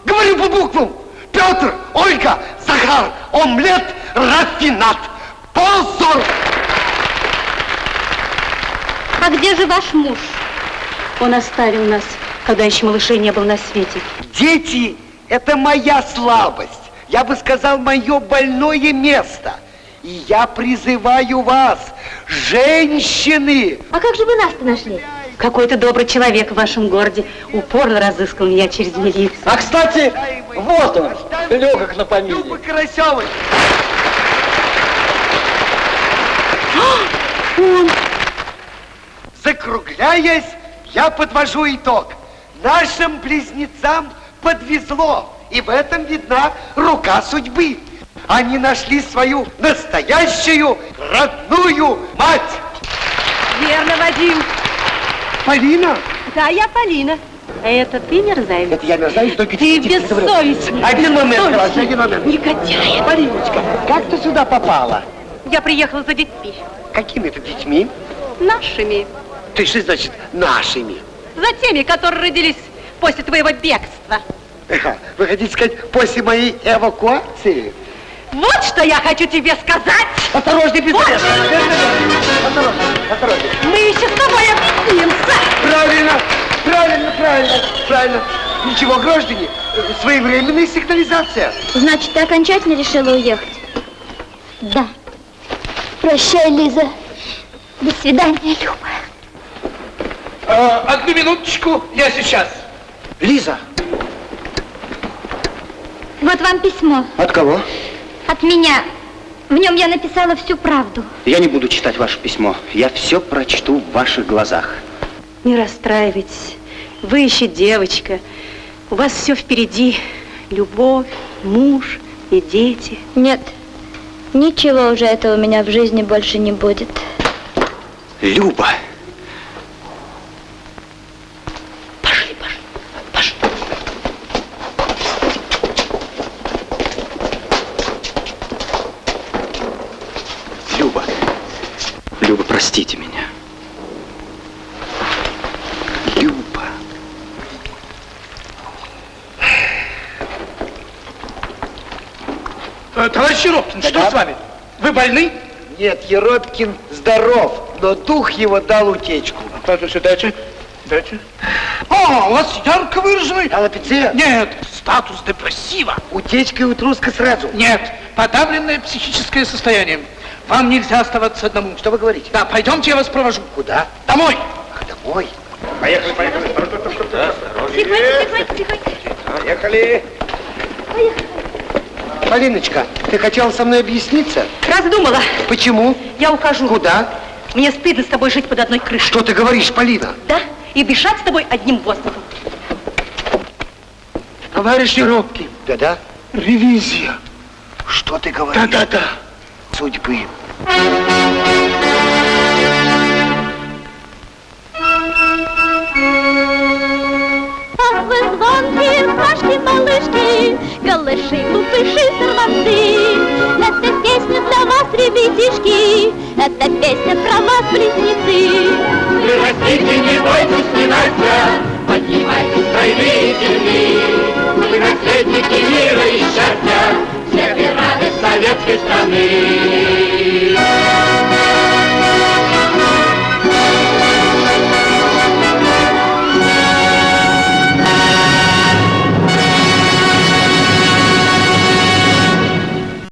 Говорю по буквам. Петр, Ольга, Захар, омлет, рафинат. Позор! А где же ваш муж? Он оставил нас, когда еще малышей не был на свете. Дети – это моя слабость. Я бы сказал, мое больное место. И я призываю вас, женщины, А как же вы нас-то нашли? Какой-то добрый человек в вашем городе упорно разыскал меня через милицию. А, кстати, вот он, легок на помине. Люба Карасевой. Закругляясь, я подвожу итог. Нашим близнецам подвезло, и в этом видна рука судьбы. Они нашли свою настоящую родную мать. Верно, Вадим. Полина? Да, я Полина. А это ты мерзавец? Это я мерзавец, только Ты бессовестный. Один момент, хорошо, один момент. Негодяй. Полиночка, как ты сюда попала? Я приехала за детьми. Какими это детьми? Нашими. Ты что значит нашими? За теми, которые родились после твоего бегства. Вы хотите сказать, после моей эвакуации? Вот что я хочу тебе сказать. Осторожней, пистолет! Вот. Осторожней, осторожней. Мы еще с тобой объяснимся. Правильно, правильно, правильно, правильно. Ничего, граждане, э, своевременная сигнализация. Значит, ты окончательно решила уехать? Да. Прощай, Лиза. До свидания, Люба. А, одну минуточку, я сейчас. Лиза, Вот вам письмо от кого? От меня. В нем я написала всю правду. Я не буду читать ваше письмо. Я все прочту в ваших глазах. Не расстраивайтесь. Вы еще девочка. У вас все впереди. Любовь, муж и дети. Нет, ничего уже этого у меня в жизни больше не будет. Люба. Люба. Люба, простите меня. Люба. Э, Товарищ Еропкин, что с вами? Вы больны? Нет, Еропкин здоров, но дух его дал утечку. Дайте, дайте, дайте. О, у вас ярко выраженный... Аллопеция? Нет, статус депрессива. Утечка и утруска сразу. Нет, подавленное психическое состояние. Вам нельзя оставаться одному. Что вы говорите? Да, пойдемте, я вас провожу. Куда? Домой. Ах, домой. Поехали, поехали. Тихонько, тихонько, тихонько. Поехали. Полиночка, ты хотела со мной объясниться? Раздумала. Почему? Я ухожу. Куда? Мне стыдно с тобой жить под одной крышей. Что ты говоришь, Полина? Да? И дышать с тобой одним воздухом. Товарищ Еропкин, Да-да. ревизия. Что ты говоришь? Да-да-да. Судьбы. Звонкие пташки, малышки, Голыши, глупыши, сорванцы. Это песня для вас, ребятишки, Это песня про вас, близнецы. Вы растите, не бойтесь, не Настя, Поднимайтесь, тройные земли. Вы наследники мира и счастья, Всех и радость советской страны.